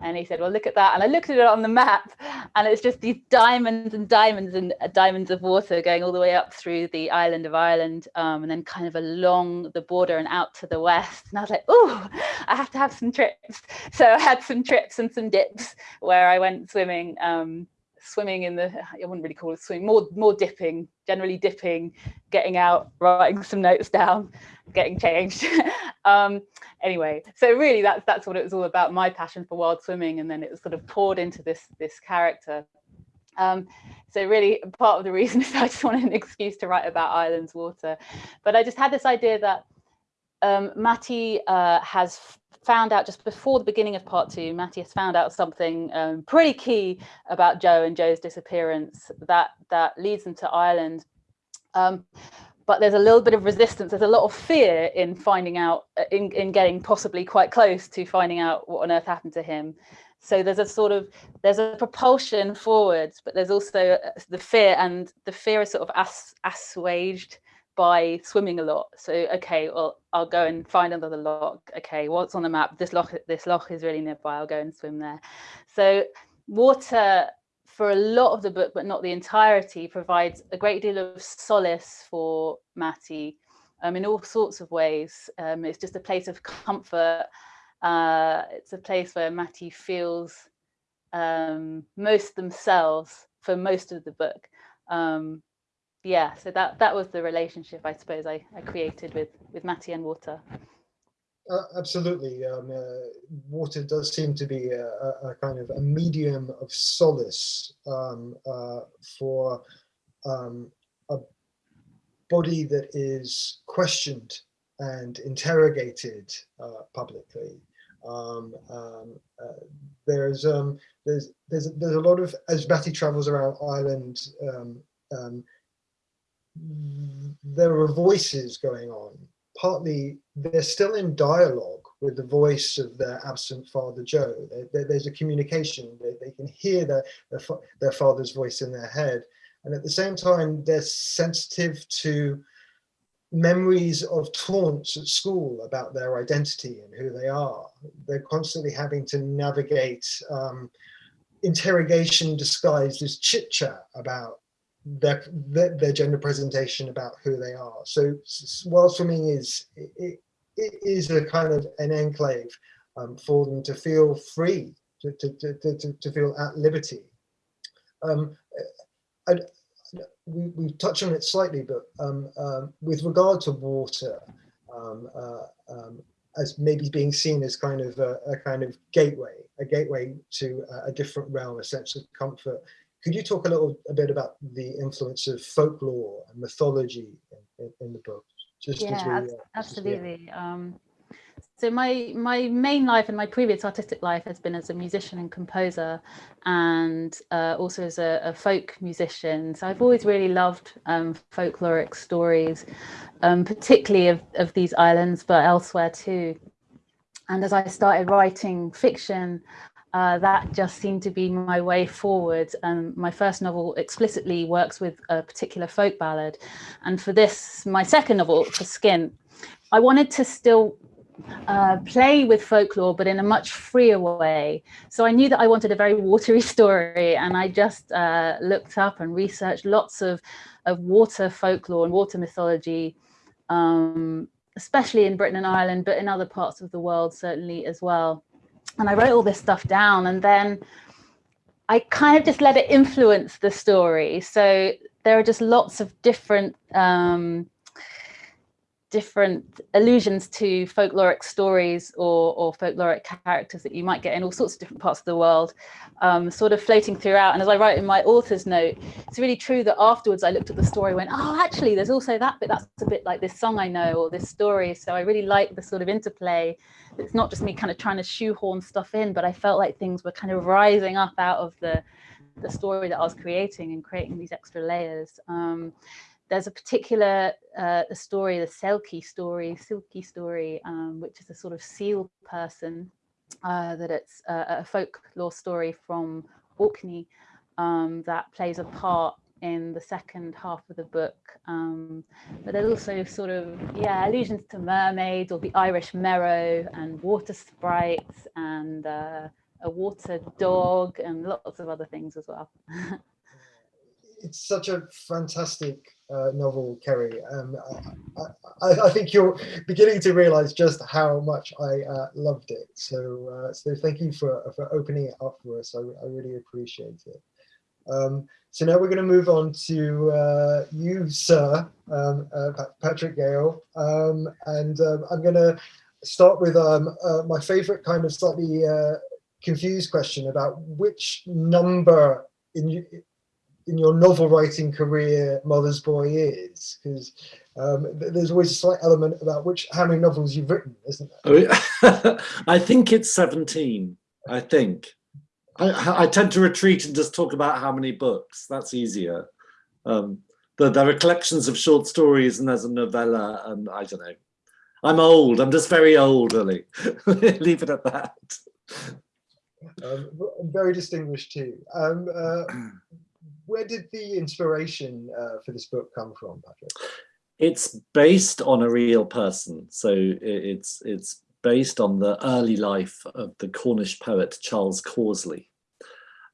And he said, well, look at that. And I looked at it on the map and it's just these diamonds and diamonds and uh, diamonds of water going all the way up through the island of Ireland um, and then kind of along the border and out to the west. And I was like, oh, I have to have some trips. So I had some trips and some dips where I went swimming, um, swimming in the, I wouldn't really call it swimming, more, more dipping, generally dipping, getting out, writing some notes down, getting changed. um, anyway, so really that's that's what it was all about, my passion for wild swimming, and then it was sort of poured into this this character. Um, so really part of the reason is I just wanted an excuse to write about Ireland's water. But I just had this idea that um, Matty uh, has found out just before the beginning of part two, Matthias found out something um, pretty key about Joe and Joe's disappearance that that leads them to Ireland. Um, but there's a little bit of resistance. There's a lot of fear in finding out, uh, in, in getting possibly quite close to finding out what on earth happened to him. So there's a sort of, there's a propulsion forwards, but there's also uh, the fear and the fear is sort of ass, assuaged by swimming a lot. So, okay, well, I'll go and find another lock. Okay, what's on the map? This loch, this loch is really nearby. I'll go and swim there. So water for a lot of the book, but not the entirety, provides a great deal of solace for Matty um, in all sorts of ways. Um, it's just a place of comfort. Uh, it's a place where Matty feels um, most themselves for most of the book. Um, yeah, so that that was the relationship I suppose I, I created with with Matty and water. Uh, absolutely. Um, uh, water does seem to be a, a, kind of a medium of solace um, uh, for um, a body that is questioned and interrogated uh, publicly. Um, um, uh, there's um, there's there's there's a lot of as Matty travels around Ireland. There are voices going on partly they're still in dialogue with the voice of their absent father Joe. There, there, there's a communication. They, they can hear their, their, their father's voice in their head. And at the same time, they're sensitive to memories of taunts at school about their identity and who they are. They're constantly having to navigate um, interrogation disguised as chit chat about their, their, their gender presentation about who they are. So while swimming is it, it is a kind of an enclave um, for them to feel free, to, to, to, to, to feel at liberty. Um, I, we, we touched on it slightly, but um, um, with regard to water, um, uh, um, as maybe being seen as kind of a, a, kind of gateway, a gateway to a different realm, a sense of comfort could you talk a little a bit about the influence of folklore and mythology in, in, the book? Just yeah, we, uh, absolutely. Um, so my my main life and my previous artistic life has been as a musician and composer and uh, also as a, a, folk musician. So I've always really loved um, folkloric stories, um, particularly of, of these islands, but elsewhere too. And as I started writing fiction, uh, that just seemed to be my way forward. And my first novel explicitly works with a particular folk ballad. And for this, my second novel, For Skin, I wanted to still uh, play with folklore, but in a much freer way. So I knew that I wanted a very watery story, and I just uh, looked up and researched lots of, of water folklore and water mythology, um, especially in Britain and Ireland, but in other parts of the world certainly as well and I wrote all this stuff down and then I kind of just let it influence the story. So there are just lots of different um, different allusions to folkloric stories or, or folkloric characters that you might get in all sorts of different parts of the world, um, sort of floating throughout. And as I write in my author's note, it's really true that afterwards I looked at the story and went, oh, actually, there's also that bit, that's a bit like this song I know or this story. So I really like the sort of interplay. It's not just me kind of trying to shoehorn stuff in, but I felt like things were kind of rising up out of the, the story that I was creating and creating these extra layers. Um, there's a particular uh, story, the Selkie story, Silky story, um, which is a sort of seal person, uh, that it's a, a folklore story from Orkney um, that plays a part in the second half of the book. Um, but there's also sort of, yeah, allusions to mermaids or the Irish merrow and water sprites and uh, a water dog and lots of other things as well. it's such a fantastic uh, novel, Kerry. Um, I, I, I, think you're beginning to realize just how much I uh, loved it. So, uh, so thank you for, for opening it up for us. I, I really appreciate it. Um, so now we're going to move on to uh, you, sir, um, uh, Patrick Gale. Um, and um, I'm going to start with um, uh, my favorite kind of slightly confused question about which number in in your novel writing career Mother's Boy is? Because um, there's always a slight element about which how many novels you've written, isn't there? Oh, yeah. I think it's 17, I think. I, I, tend to retreat and just talk about how many books. That's easier. Um, but there are collections of short stories and there's a novella and I don't know. I'm old. I'm just very old, really. Leave it at that. Um, very distinguished too. Um, uh, where did the inspiration uh, for this book come from, Patrick? It's based on a real person. So it's it's based on the early life of the Cornish poet Charles Causley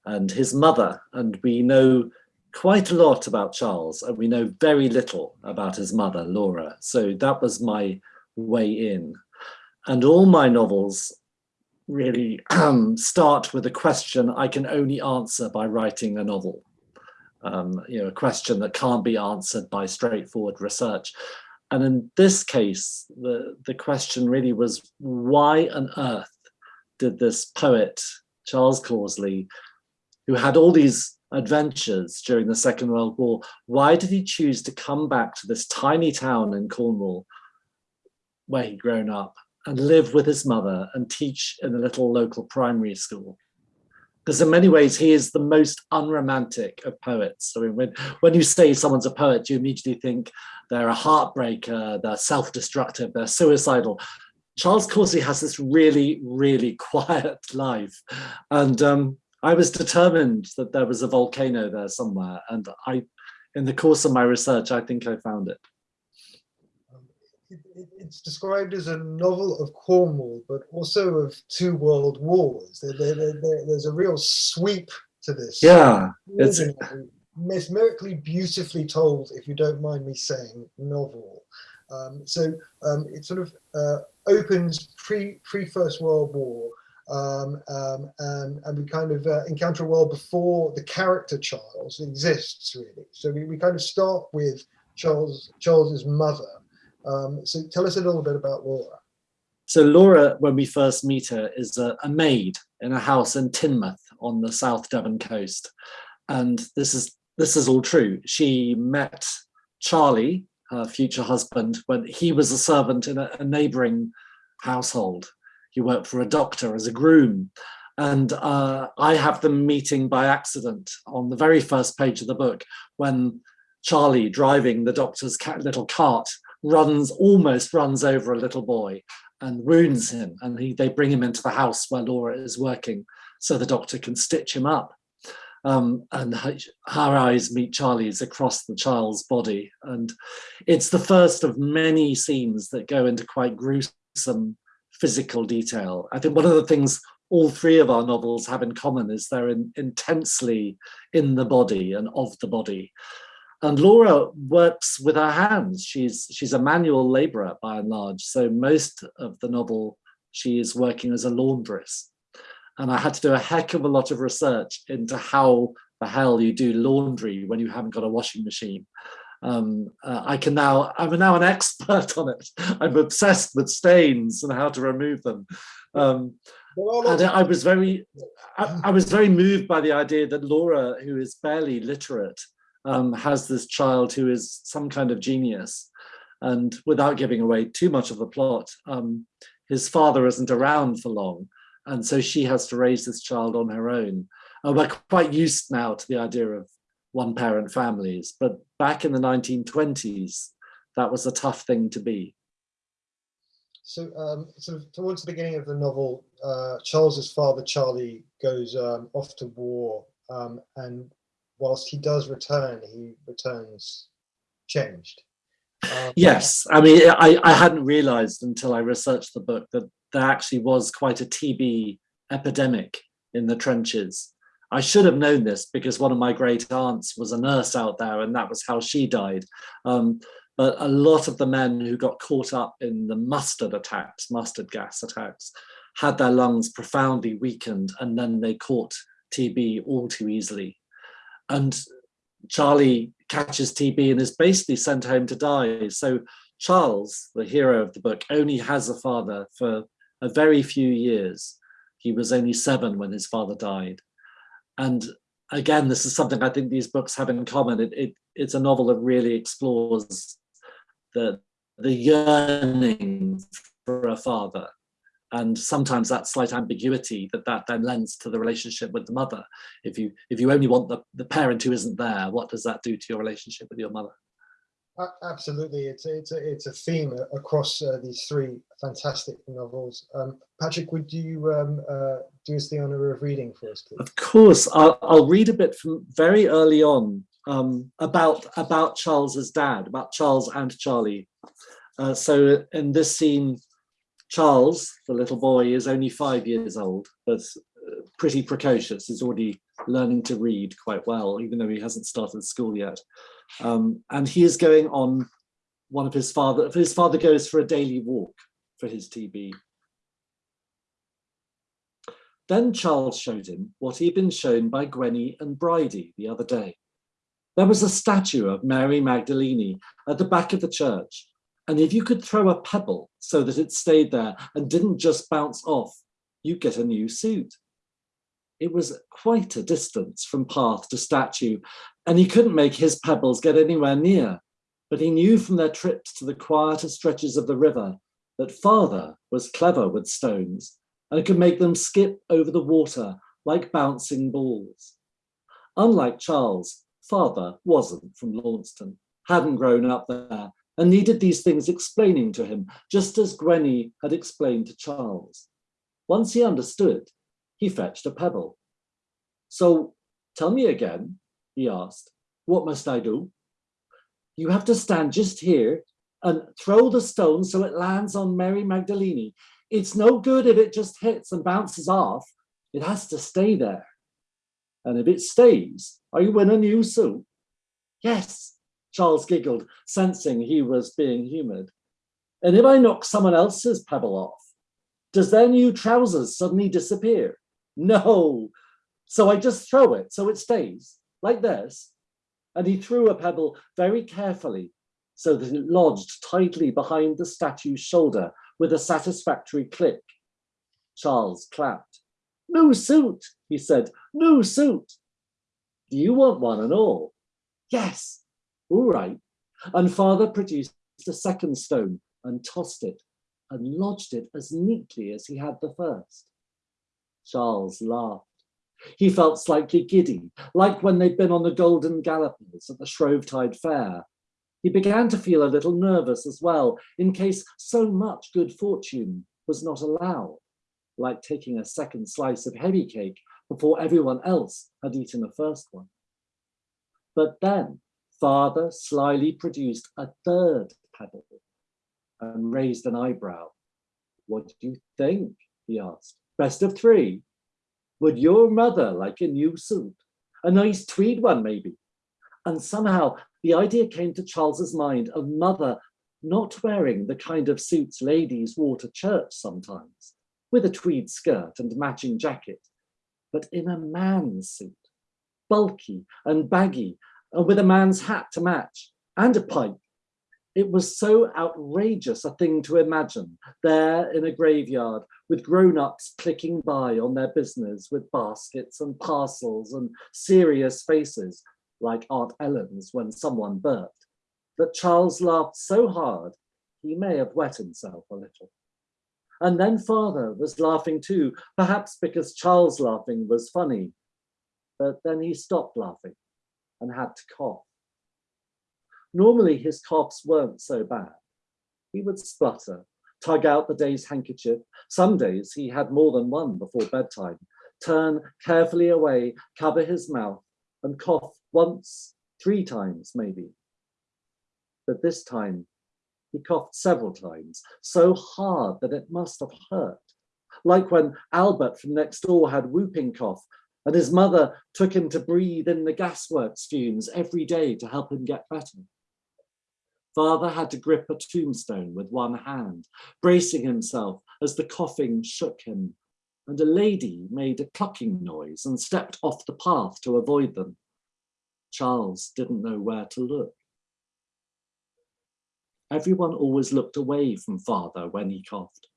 and his mother. And we know quite a lot about Charles and we know very little about his mother, Laura. So that was my way in. And all my novels really start with a question I can only answer by writing a novel. Um, you know, a question that can't be answered by straightforward research. And in this case, the, the question really was, why on earth did this poet, Charles Causley, who had all these adventures during the Second World War, why did he choose to come back to this tiny town in Cornwall where he'd grown up and live with his mother and teach in a little local primary school? Because in many ways, he is the most unromantic of poets. I mean, when, when you say someone's a poet, you immediately think they're a heartbreaker, they're self-destructive, they're suicidal. Charles Causley has this really, really quiet life. And um, I was determined that there was a volcano there somewhere. And I, in the course of my research, I think I found it. Um, it's described as a novel of Cornwall, but also of two world wars. There, there, there, there's a real sweep to this. Yeah, it's mesmerically beautifully told, if you don't mind me saying, novel. Um, so um, it sort of uh, opens pre pre First World War, um, um, and, and we kind of uh, encounter a world before the character Charles exists really. So we, we kind of start with Charles Charles's mother. Um, so tell us a little bit about Laura. So Laura, when we first meet her, is a, a maid in a house in Teignmouth on the South Devon coast. And this is this is all true. She met Charlie, her future husband, when he was a servant in a, a neighboring household. He worked for a doctor as a groom. And uh, I have them meeting by accident on the very first page of the book when Charlie, driving the doctor's little cart, runs, almost runs over a little boy and wounds him. And he, they bring him into the house where Laura is working so the doctor can stitch him up. Um, and her, her, eyes meet Charlie's across the child's body. And it's the first of many scenes that go into quite gruesome physical detail. I think one of the things all three of our novels have in common is they're in, intensely in the body and of the body. And Laura works with her hands. She's, she's a manual laborer by and large. So most of the novel, she is working as a laundress. And I had to do a heck of a lot of research into how the hell you do laundry when you haven't got a washing machine. Um, uh, I can now, I'm now an expert on it. I'm obsessed with stains and how to remove them. Um, and I was very, I, I, was very moved by the idea that Laura, who is barely literate, um, has this child who is some kind of genius. And without giving away too much of the plot, um, his father isn't around for long. And so she has to raise this child on her own. Uh, we're quite used now to the idea of one parent families, but back in the 1920s, that was a tough thing to be. So, um, sort of towards the beginning of the novel, uh, Charles's father, Charlie, goes um, off to war, um, and whilst he does return, he returns changed. Um, yes, I mean, I, I hadn't realized until I researched the book that there actually was quite a TB epidemic in the trenches. I should have known this because one of my great aunts was a nurse out there and that was how she died. Um, but a lot of the men who got caught up in the mustard attacks, mustard gas attacks, had their lungs profoundly weakened and then they caught TB all too easily. And Charlie catches TB and is basically sent home to die. So Charles, the hero of the book, only has a father for a very few years. He was only seven when his father died. And again, this is something I think these books have in common. It, it it's a novel that really explores the the yearning for a father and sometimes that slight ambiguity that that then lends to the relationship with the mother. If you if you only want the, the parent who isn't there what does that do to your relationship with your mother? A- Absolutely, it's a, it's a it's a theme across uh, these three fantastic novels. Um, Patrick, would you um, uh, do us the honour of reading for us, please? of course. I'll, I'll read a bit from very early on um, about about charles's dad about charles and charlie. Uh, so in this scene charles the little boy is only five years old but uh, pretty precocious he's already learning to read quite well even though he hasn't started school yet um, and he is going on one of his father his father goes for a daily walk for his tb then Charles showed him what he had been shown by Gwenny and Bridie the other day. There was a statue of Mary Magdalene at the back of the church, and if you could throw a pebble so that it stayed there and didn't just bounce off, you'd get a new suit. It was quite a distance from path to statue, and he couldn't make his pebbles get anywhere near, but he knew from their trips to the quieter stretches of the river that father was clever with stones and could make them skip over the water like bouncing balls. Unlike Charles, father wasn't from Launceston, hadn't grown up there, and needed these things explaining to him, just as Gwenny had explained to Charles. Once he understood, he fetched a pebble. So tell me again, he asked, what must I do? You have to stand just here and throw the stone so it lands on Mary Magdalene. It's no good if it just hits and bounces off. It has to stay there. And if it stays, are you in a new suit? Yes, Charles giggled, sensing he was being humoured. And if I knock someone else's pebble off, does their new trousers suddenly disappear? No. So I just throw it so it stays, like this. And he threw a pebble very carefully so that it lodged tightly behind the statue's shoulder with a satisfactory click. Charles clapped. New suit, he said, new suit. Do you want one and all? Yes, all right. And father produced a second stone and tossed it and lodged it as neatly as he had the first. Charles laughed. He felt slightly giddy, like when they'd been on the Golden Gallopers at the Shrovetide Fair. He began to feel a little nervous as well, in case so much good fortune was not allowed, like taking a second slice of heavy cake before everyone else had eaten the first one. But then father slyly produced a third pebble and raised an eyebrow. What do you think? he asked. Best of three? Would your mother like a new suit? A nice tweed one, maybe? And somehow the idea came to Charles's mind of mother not wearing the kind of suits ladies wore to church sometimes, with a tweed skirt and matching jacket, but in a man's suit, bulky and baggy, and with a man's hat to match, and a pipe. It was so outrageous a thing to imagine, there in a graveyard, with grown-ups clicking by on their business with baskets and parcels and serious faces, like Aunt Ellen's when someone burped, that Charles laughed so hard he may have wet himself a little. And then father was laughing too, perhaps because Charles laughing was funny, but then he stopped laughing and had to cough. Normally his coughs weren't so bad. He would splutter, tug out the day's handkerchief. Some days he had more than one before bedtime, turn carefully away, cover his mouth and cough once, three times maybe. But this time he coughed several times, so hard that it must have hurt. Like when Albert from next door had whooping cough and his mother took him to breathe in the gasworks fumes every day to help him get better. Father had to grip a tombstone with one hand, bracing himself as the coughing shook him, and a lady made a clucking noise and stepped off the path to avoid them. Charles didn't know where to look. Everyone always looked away from father when he coughed,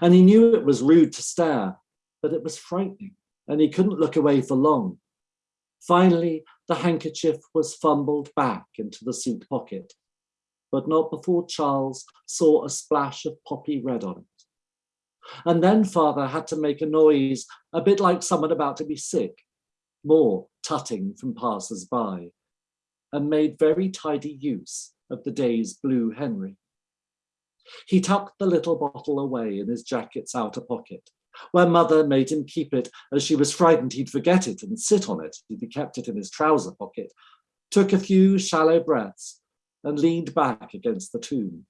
and he knew it was rude to stare, but it was frightening, and he couldn't look away for long. Finally, the handkerchief was fumbled back into the suit pocket, but not before Charles saw a splash of poppy red on it. And then father had to make a noise, a bit like someone about to be sick, more tutting from passers-by, and made very tidy use of the day's blue Henry. He tucked the little bottle away in his jacket's outer pocket, where mother made him keep it as she was frightened he'd forget it and sit on it if he kept it in his trouser pocket, took a few shallow breaths and leaned back against the tomb.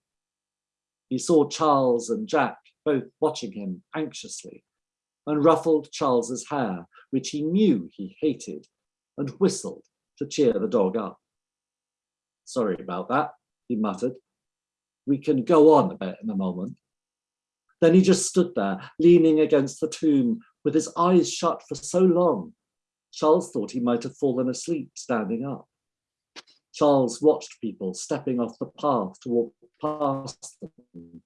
He saw Charles and Jack both watching him anxiously and ruffled Charles's hair, which he knew he hated, and whistled to cheer the dog up. Sorry about that, he muttered. We can go on a bit in a moment. Then he just stood there, leaning against the tomb, with his eyes shut for so long. Charles thought he might have fallen asleep standing up. Charles watched people stepping off the path to walk past them.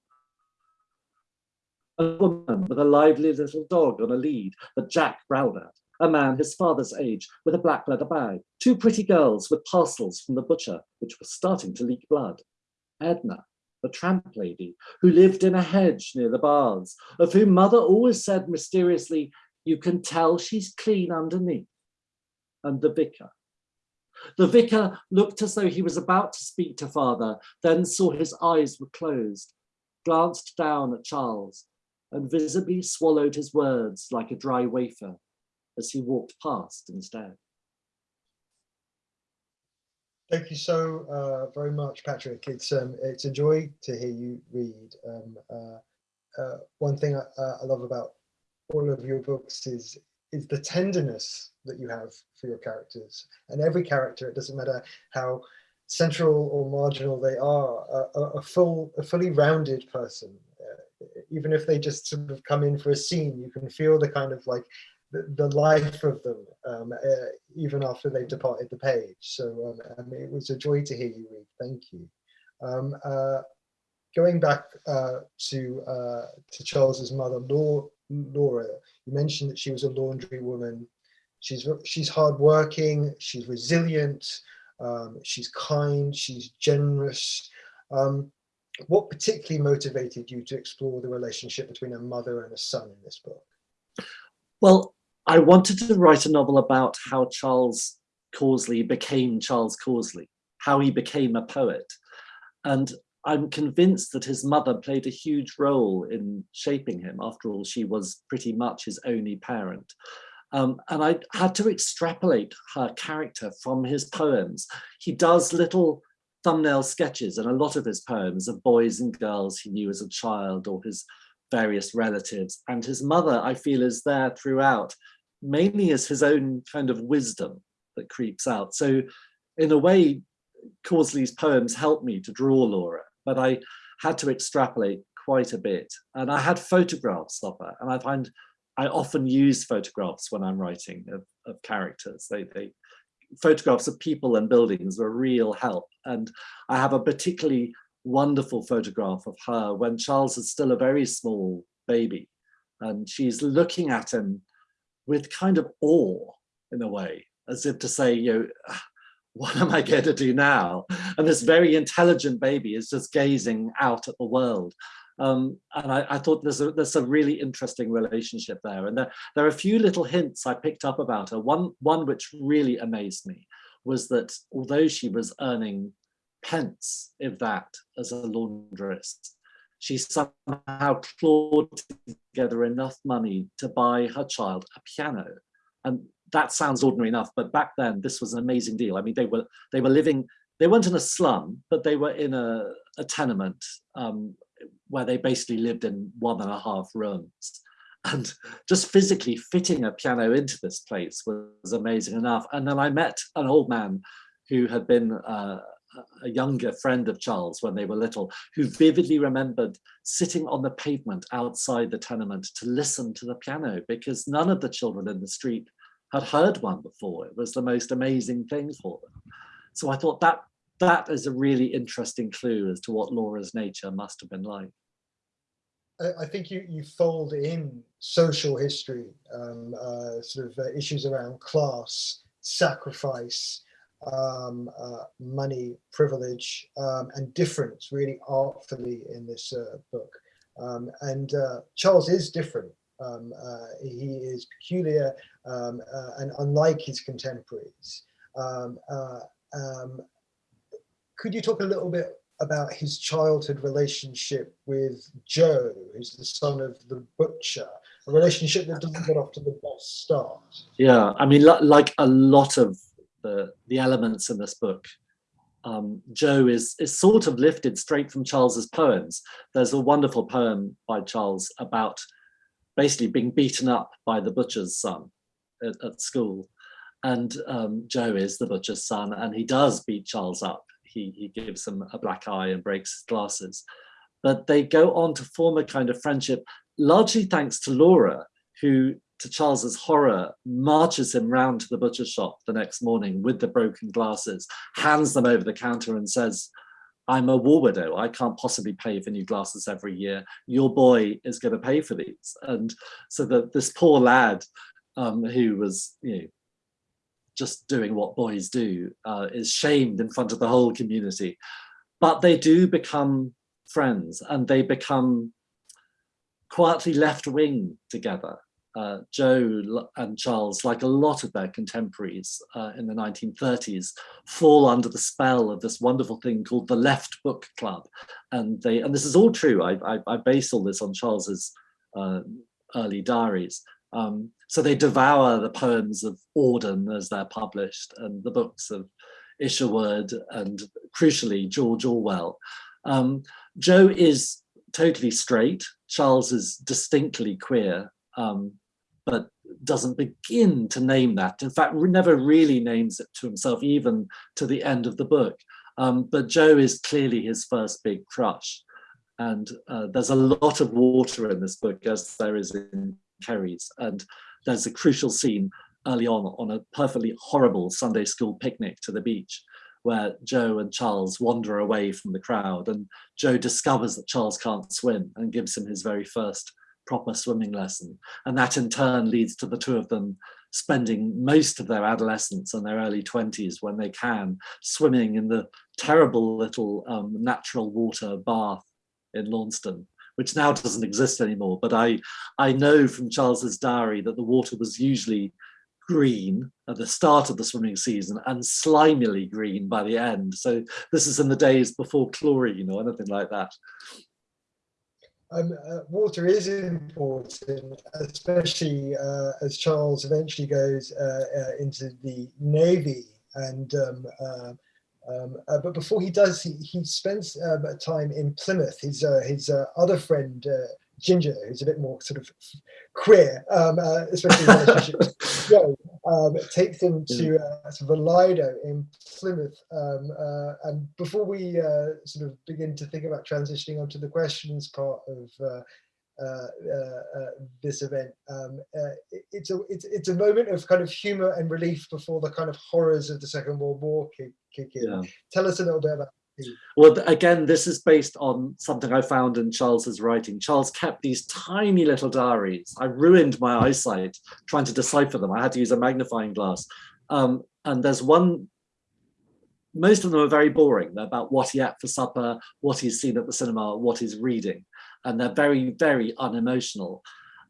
A woman with a lively little dog on a lead that Jack growled at. A man his father's age with a black leather bag. Two pretty girls with parcels from the butcher, which were starting to leak blood. Edna, the tramp lady, who lived in a hedge near the baths, of whom mother always said mysteriously, you can tell she's clean underneath. And the vicar. The vicar looked as though he was about to speak to father, then saw his eyes were closed, glanced down at Charles, and visibly swallowed his words like a dry wafer as he walked past instead. Thank you so uh, very much, Patrick. It's um, it's a joy to hear you read. Um, uh, uh, one thing I, I, love about all of your books is is the tenderness that you have for your characters, and every character. It doesn't matter how central or marginal they are. A, a full, a fully rounded person. Uh, even if they just sort of come in for a scene, you can feel the kind of like the, life of them, um, uh, even after they've departed the page. So um, um, it was a joy to hear you read. Thank you. Um, uh, going back uh, to uh, to Charles's mother, Laura, you mentioned that she was a laundry woman. She's she's hardworking. She's resilient. Um, she's kind. She's generous. What particularly motivated you to explore the relationship between a mother and a son in this book? Well, I wanted to write a novel about how Charles Causley became Charles Causley, how he became a poet. And I'm convinced that his mother played a huge role in shaping him. After all, she was pretty much his only parent. Um, and I had to extrapolate her character from his poems. He does little thumbnail sketches in a lot of his poems of boys and girls he knew as a child or his various relatives. And his mother, I feel, is there throughout, mainly as his own kind of wisdom that creeps out. So in a way, Causley's poems helped me to draw Laura, but I had to extrapolate quite a bit. And I had photographs of her, and I find I often use photographs when I'm writing of, of characters. They, they photographs of people and buildings are a real help. And I have a particularly wonderful photograph of her when Charles is still a very small baby and she's looking at him with kind of awe in a way, as if to say, you know, ah, what am I going to do now? And this very intelligent baby is just gazing out at the world. Um, and I, I, thought there's a, there's a really interesting relationship there. And there, there are a few little hints I picked up about her. One, one which really amazed me was that although she was earning pence, if that, as a laundress. She somehow clawed together enough money to buy her child a piano. And that sounds ordinary enough, but back then this was an amazing deal. I mean, they were they were living, they weren't in a slum, but they were in a, a tenement um, where they basically lived in one and a half rooms. And just physically fitting a piano into this place was amazing enough. And then I met an old man who had been uh, a younger friend of Charles when they were little, who vividly remembered sitting on the pavement outside the tenement to listen to the piano because none of the children in the street had heard one before. It was the most amazing thing for them. So I thought that that is a really interesting clue as to what Laura's nature must have been like. I think you, you fold in social history, um, uh, sort of uh, issues around class sacrifice, um, uh, money, privilege, um, and difference really artfully in this uh, book. Um, and uh, Charles is different. Um, uh, he is peculiar um, uh, and unlike his contemporaries. Um, uh, could you talk a little bit about his childhood relationship with Joe, who's the son of the butcher, a relationship that doesn't get off to the best start. Yeah, I mean, like a lot of the, the elements in this book, um, Joe is, is sort of lifted straight from Charles's poems. There's a wonderful poem by Charles about basically being beaten up by the butcher's son at, at school. And um, Joe is the butcher's son and he does beat Charles up he, he gives him a black eye and breaks his glasses. But they go on to form a kind of friendship, largely thanks to Laura, who, to Charles's horror, marches him round to the butcher shop the next morning with the broken glasses, hands them over the counter and says, I'm a war widow. I can't possibly pay for new glasses every year. Your boy is going to pay for these. And so that this poor lad um, who was, you know, just doing what boys do uh, is shamed in front of the whole community. But they do become friends and they become quietly left wing together. Uh, Joe and Charles, like a lot of their contemporaries uh, in the 1930s, fall under the spell of this wonderful thing called the Left Book Club. And they, and this is all true. I, I, I base all this on Charles's uh, early diaries. Um, so they devour the poems of Auden as they're published and the books of Isherwood and crucially George Orwell. Um, Joe is totally straight. Charles is distinctly queer, um, but doesn't begin to name that. In fact, never really names it to himself, even to the end of the book. Um, but Joe is clearly his first big crush. And uh, there's a lot of water in this book, as there is in Kerry's. And there's a crucial scene early on on a perfectly horrible Sunday school picnic to the beach where Joe and Charles wander away from the crowd and Joe discovers that Charles can't swim and gives him his very first proper swimming lesson. And that in turn leads to the two of them spending most of their adolescence and their early 20s when they can swimming in the terrible little um, natural water bath in Launceston which now doesn't exist anymore. But I, I know from Charles's diary that the water was usually green at the start of the swimming season and slimily green by the end. So this is in the days before chlorine or anything like that. Um, uh, water is important, especially uh, as Charles eventually goes uh, uh into the Navy and um, uh, um, uh, but before he does, he, he spends time in Plymouth. His his other friend Ginger, who's a bit more sort of queer, um, uh, especially in relationships, Joe, um, takes him to uh, sort of a Lido in Plymouth. Um, and before we sort of begin to think about transitioning onto the questions part of uh, uh, uh, this event. Um, it's a it's it's a moment of kind of humor and relief before the kind of horrors of the Second World War kick, kick in. Yeah. Tell us a little bit about. Well, again, this is based on something I found in Charles's writing. Charles kept these tiny little diaries. I ruined my eyesight trying to decipher them. I had to use a magnifying glass. Um, and there's one most of them are very boring. They're about what he ate for supper, what he's seen at the cinema, what he's reading and they're very, very unemotional.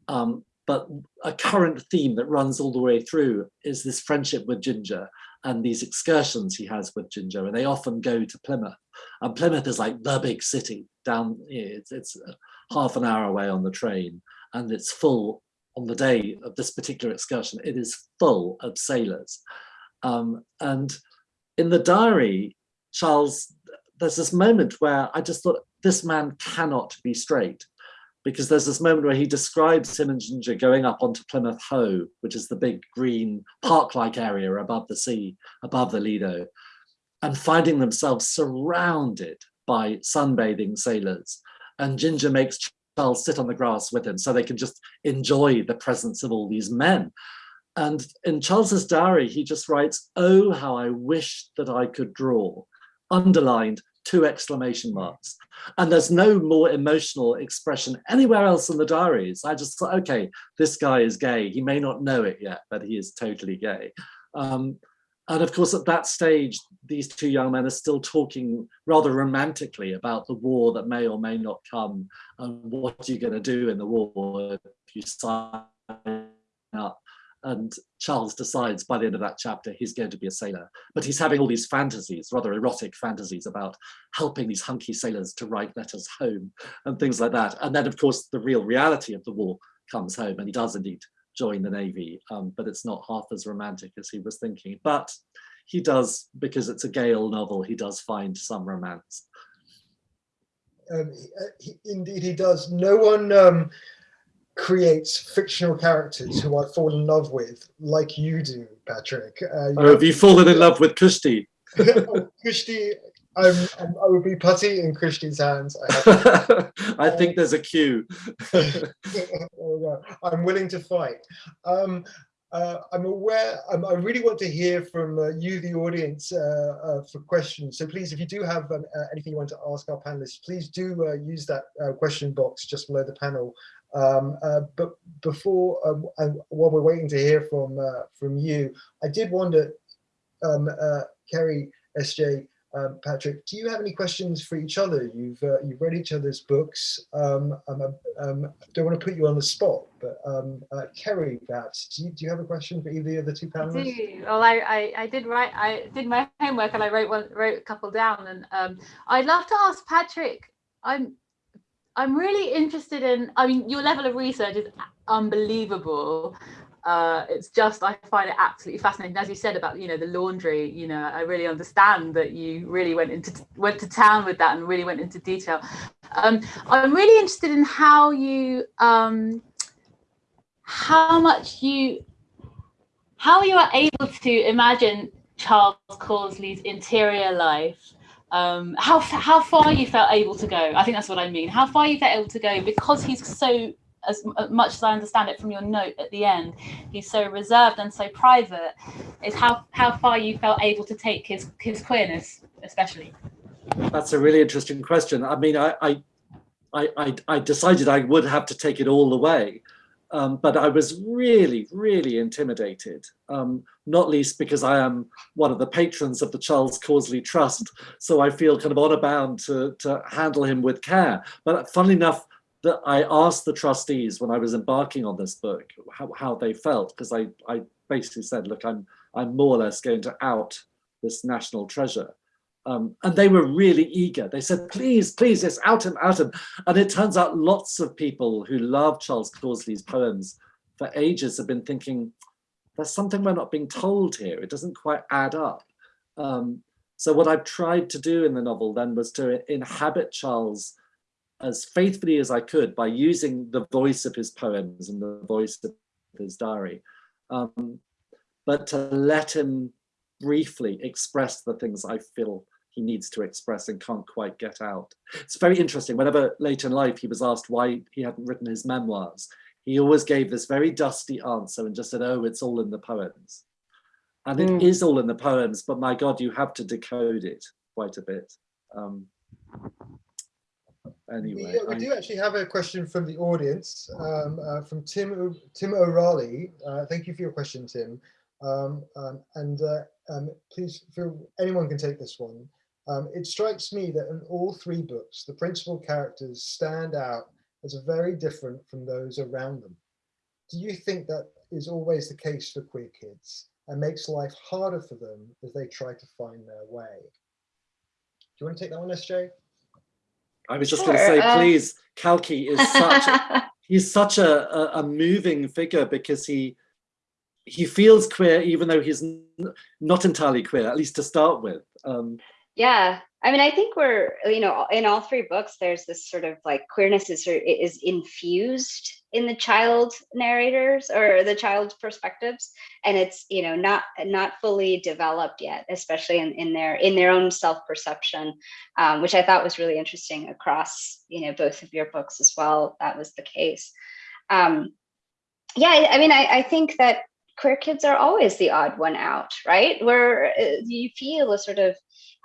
Um, but a current theme that runs all the way through is this friendship with Ginger and these excursions he has with Ginger, and they often go to Plymouth. And Plymouth is like the big city down, it's, it's half an hour away on the train, and it's full on the day of this particular excursion, it is full of sailors. Um, and in the diary, Charles, there's this moment where I just thought, this man cannot be straight because there's this moment where he describes him and Ginger going up onto Plymouth Hoe, which is the big green park-like area above the sea, above the Lido, and finding themselves surrounded by sunbathing sailors. And Ginger makes Charles sit on the grass with him so they can just enjoy the presence of all these men. And in Charles's diary, he just writes, oh, how I wish that I could draw, underlined, two exclamation marks. And there's no more emotional expression anywhere else in the diaries. I just thought, okay, this guy is gay. He may not know it yet, but he is totally gay. Um, and of course, at that stage, these two young men are still talking rather romantically about the war that may or may not come and what you're you going to do in the war if you sign up. And Charles decides by the end of that chapter he's going to be a sailor. But he's having all these fantasies, rather erotic fantasies about helping these hunky sailors to write letters home and things like that. And then, of course, the real reality of the war comes home and he does indeed join the Navy, um, but it's not half as romantic as he was thinking. But he does, because it's a Gale novel, he does find some romance. Um, he, indeed, he does. No one um, creates fictional characters who I fall in love with like you do, Patrick. Uh, you oh, have you fallen in love with Kushti? oh, Kushti, I'm, I'm, i would be putty in Kushti's hands. I, I think there's a cue. I'm willing to fight. Um, uh, I'm aware, um, I really want to hear from uh, you, the audience, uh, uh for questions. So please, if you do have um, uh, anything you want to ask our panelists, please do uh, use that question box just below the panel. Um, but before, um, while we're waiting to hear from from you, I did wonder, um, Kerry, SJ, um, Patrick, do you have any questions for each other? You've uh, you've read each other's books. Um, um, um don't want to put you on the spot, but um, uh, Kerry, perhaps, do you, do you have a question for either of the two panelists? I do. Well, I, I, I did write, I did my homework and I wrote one, wrote a couple down. And um, I'd love to ask Patrick. I'm I'm really interested in. I mean, your level of research is unbelievable uh, it's just I find it absolutely fascinating. As you said about you know the laundry, you know I really understand that you really went into went to town with that and really went into detail. Um, I'm really interested in how you um, how much you how you are able to imagine Charles Causley's interior life. Um, how how far you felt able to go. I think that's what I mean. How far you felt able to go because he's so as much as I understand it from your note at the end, he's so reserved and so private, is how, how far you felt able to take his, his queerness, especially. That's a really interesting question. I mean, I, I, I, I decided I would have to take it all the way, um, but I was really, really intimidated, um, not least because I am one of the patrons of the Charles Causley Trust, so I feel kind of honor bound to, to handle him with care. But funnily enough, that I asked the trustees when I was embarking on this book how, how they felt because I, I basically said, look, I'm I'm more or less going to out this national treasure. Um, and they were really eager. They said, please, please, yes, out him, out him. And it turns out lots of people who love Charles Causley's poems for ages have been thinking, there's something we're not being told here. It doesn't quite add up. Um, so what I've tried to do in the novel then was to inhabit Charles as faithfully as I could by using the voice of his poems and the voice of his diary, um, but to let him briefly express the things I feel he needs to express and can't quite get out. It's very interesting, whenever later in life he was asked why he hadn't written his memoirs, he always gave this very dusty answer and just said, oh, it's all in the poems. And it mm. is all in the poems, but my God, you have to decode it quite a bit. Um, anyway. We, we do actually have a question from the audience, um, uh, from Tim Tim O'Reilly. Uh, thank you for your question, Tim. Um, um, and uh, um, please, feel, anyone can take this one. Um, it strikes me that in all three books, the principal characters stand out as very different from those around them. Do you think that is always the case for queer kids and makes life harder for them as they try to find their way? Do you want to take that one, SJ? I was just sure. going to say, uh... please, Kalki is such he's such a, a, a, moving figure because he he feels queer even though he's not entirely queer, at least to start with. Um, yeah, I mean, I think we're you know in all three books, there's this sort of like queerness is is infused in the child narrators or the child's perspectives and it's you know not not fully developed yet especially in, in their in their own self-perception um, which i thought was really interesting across you know both of your books as well that was the case. Um, yeah i mean I, I think that queer kids are always the odd one out right? Where uh, you feel a sort of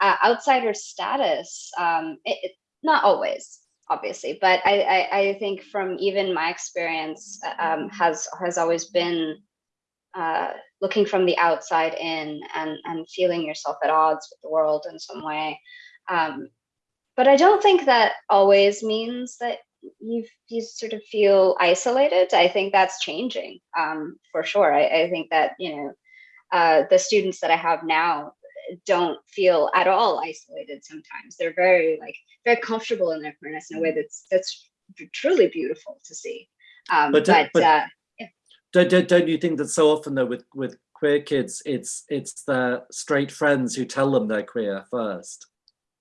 uh, outsider status um, it, it, not always obviously but I, I, I think from even my experience um, has has always been uh, looking from the outside in and and feeling yourself at odds with the world in some way. Um, but I don't think that always means that you you sort of feel isolated. I think that's changing um, for sure. I, I, think that you know uh, the students that I have now don't feel at all isolated. Sometimes they're very like very comfortable in their queerness in a way that's that's truly beautiful to see. Um, but but, but uh, yeah. don't, don't don't you think that so often though with with queer kids it's it's their straight friends who tell them they're queer first.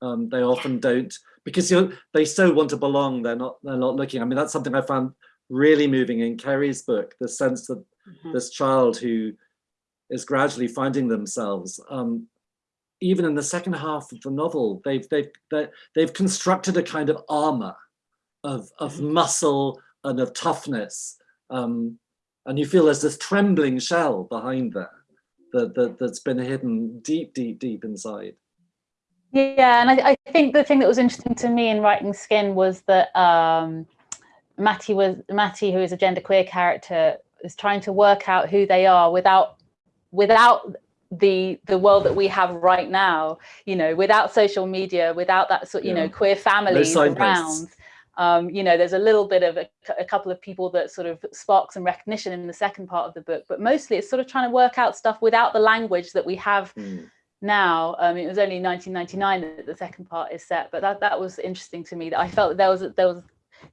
Um, they often don't because you they so want to belong. They're not they're not looking. I mean that's something I found really moving in Kerry's book. The sense that mm -hmm. this child who is gradually finding themselves um, even in the second half of the novel, they've they've they've constructed a kind of armor of of mm-hmm. muscle and of toughness, um, and you feel there's this trembling shell behind there that, that that's been hidden deep, deep, deep inside. Yeah, and I, I think the thing that was interesting to me in writing Skin was that um, Matty was Matty, who is a genderqueer character, is trying to work out who they are without without the the world that we have right now you know without social media without that sort you yeah. know queer families around um, you know there's a little bit of a, a, couple of people that sort of spark some recognition in the second part of the book but mostly it's sort of trying to work out stuff without the language that we have mm. now um, it was only 1999 that the second part is set but that that was interesting to me that I felt that there was there was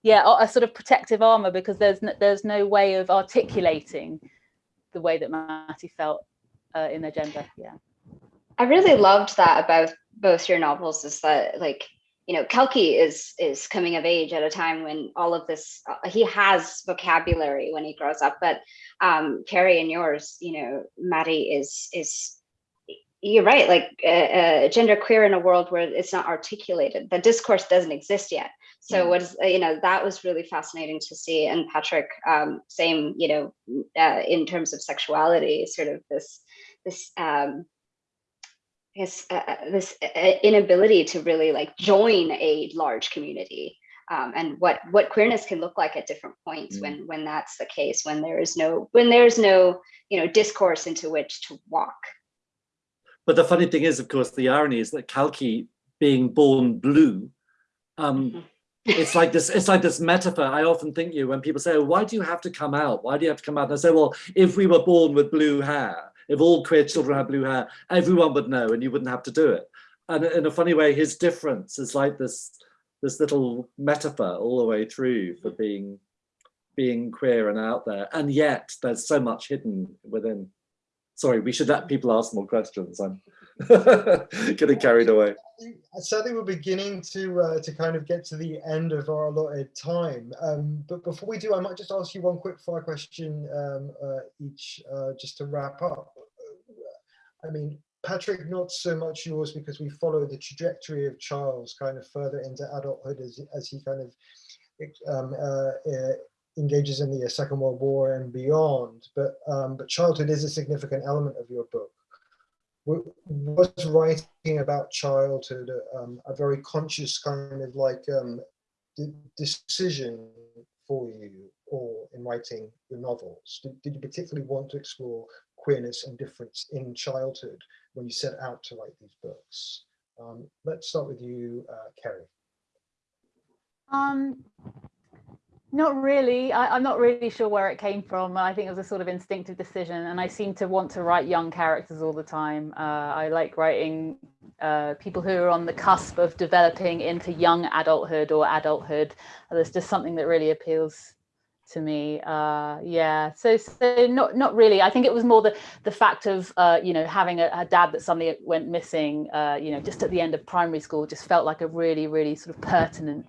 yeah a, a sort of protective armor because there's no, there's no way of articulating the way that Matty felt uh, in their gender. Yeah. I really loved that about both your novels is that like you know Kalki is is coming of age at a time when all of this uh, he has vocabulary when he grows up but um Kerry and yours you know Matty is is you're right like uh, uh, gender queer in a world where it's not articulated the discourse doesn't exist yet so what is you know that was really fascinating to see and Patrick um same you know uh, in terms of sexuality sort of this this um, this uh, uh, this uh, inability to really like join a large community um, and what what queerness can look like at different points mm. when when that's the case when there is no when there's no you know discourse into which to walk but the funny thing is of course the irony is that kalki being born blue um, mm -hmm. it's like this it's like this metaphor i often think you when people say oh, why do you have to come out why do you have to come out and i say well if we were born with blue hair if all queer children had blue hair, everyone would know and you wouldn't have to do it. And in a funny way, his difference is like this, this little metaphor all the way through for mm. being, being queer and out there. And yet there's so much hidden within. Sorry, we should let people ask more questions. I'm getting carried away. Sadly, we're beginning to uh, to kind of get to the end of our allotted time. Um, but before we do, I might just ask you one quick fire question um, uh, each, uh, just to wrap up. I mean, Patrick, not so much yours because we follow the trajectory of Charles kind of further into adulthood as, as he kind of um, uh, uh, engages in the Second World War and beyond. But um, but childhood is a significant element of your book was writing about childhood um, a very conscious kind of like um, decision for you or in writing your novels? Did, did, you particularly want to explore queerness and difference in childhood when you set out to write these books? Um, let's start with you, uh, Kerry. Um, not really. I, am not really sure where it came from. I think it was a sort of instinctive decision, and I seem to want to write young characters all the time. Uh, I like writing uh, people who are on the cusp of developing into young adulthood or adulthood. There's just something that really appeals to me. Uh, yeah. So, so not not really. I think it was more the the fact of uh, you know having a, a, dad that suddenly went missing. Uh, you know, just at the end of primary school, just felt like a really really sort of pertinent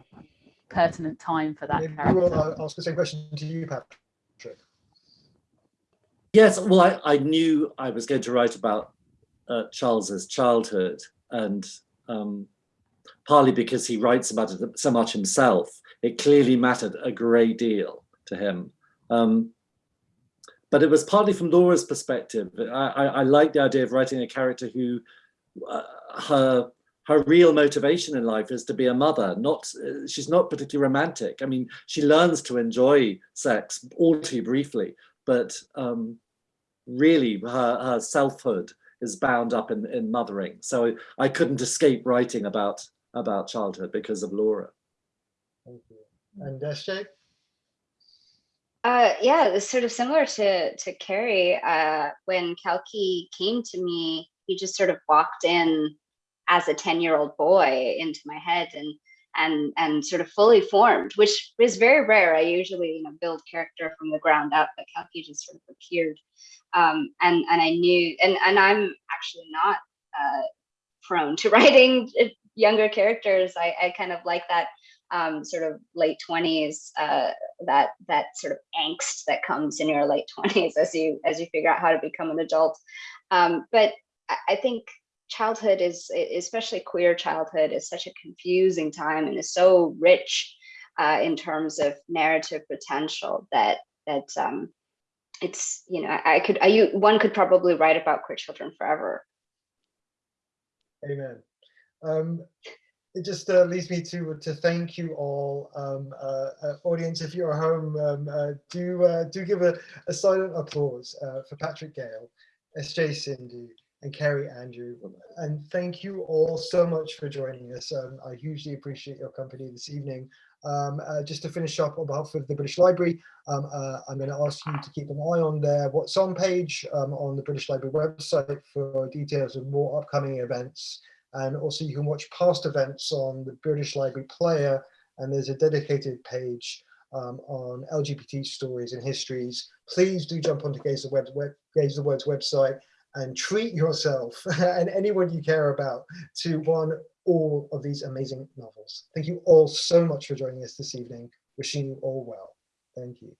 pertinent time for that Maybe character. We'll uh, ask the same question to you, Patrick. Yes, well, I, I knew I was going to write about uh, Charles's childhood and um, partly because he writes about it so much himself, it clearly mattered a great deal to him. Um, but it was partly from Laura's perspective. I, I, I like the idea of writing a character who uh, her her real motivation in life is to be a mother not uh, she's not particularly romantic i mean she learns to enjoy sex all too briefly but um really her, her selfhood is bound up in, in mothering. So I couldn't escape writing about, about childhood because of Laura. Thank you. And SJ? Uh, yeah, it's sort of similar to to Kerry. Uh, when Kalki came to me, he just sort of walked in as a 10 year old boy into my head and and and sort of fully formed, which is very rare. I usually you know build character from the ground up, but Kalki just sort of appeared. Um, and and I knew, and and I'm actually not uh, prone to writing younger characters. I, I kind of like that um, sort of late 20s, uh, that that sort of angst that comes in your late 20s as you as you figure out how to become an adult. Um, but I think childhood is, especially queer childhood, is such a confusing time and is so rich uh, in terms of narrative potential that that um, it's you know I could I one could probably write about queer children forever. Amen. Um, it just uh, leads me to to thank you all, um, uh, uh, audience. If you're at home, um, uh, do uh, do give a, a silent applause uh, for Patrick Gale, S.J. Sindu, and Kerry Andrew. And thank you all so much for joining us. Um, I hugely appreciate your company this evening. Um, just to finish up on behalf of the British Library, um, I'm going to ask you to keep an eye on their What's On page um, on the British Library website for details of more upcoming events. And also you can watch past events on the British Library Player, and there's a dedicated page um, on LGBT stories and histories. Please do jump onto Gay's the, Web, Web, Gay's the Word's website and treat yourself and anyone you care about to one all of these amazing novels. Thank you all so much for joining us this evening. Wishing you all well. Thank you.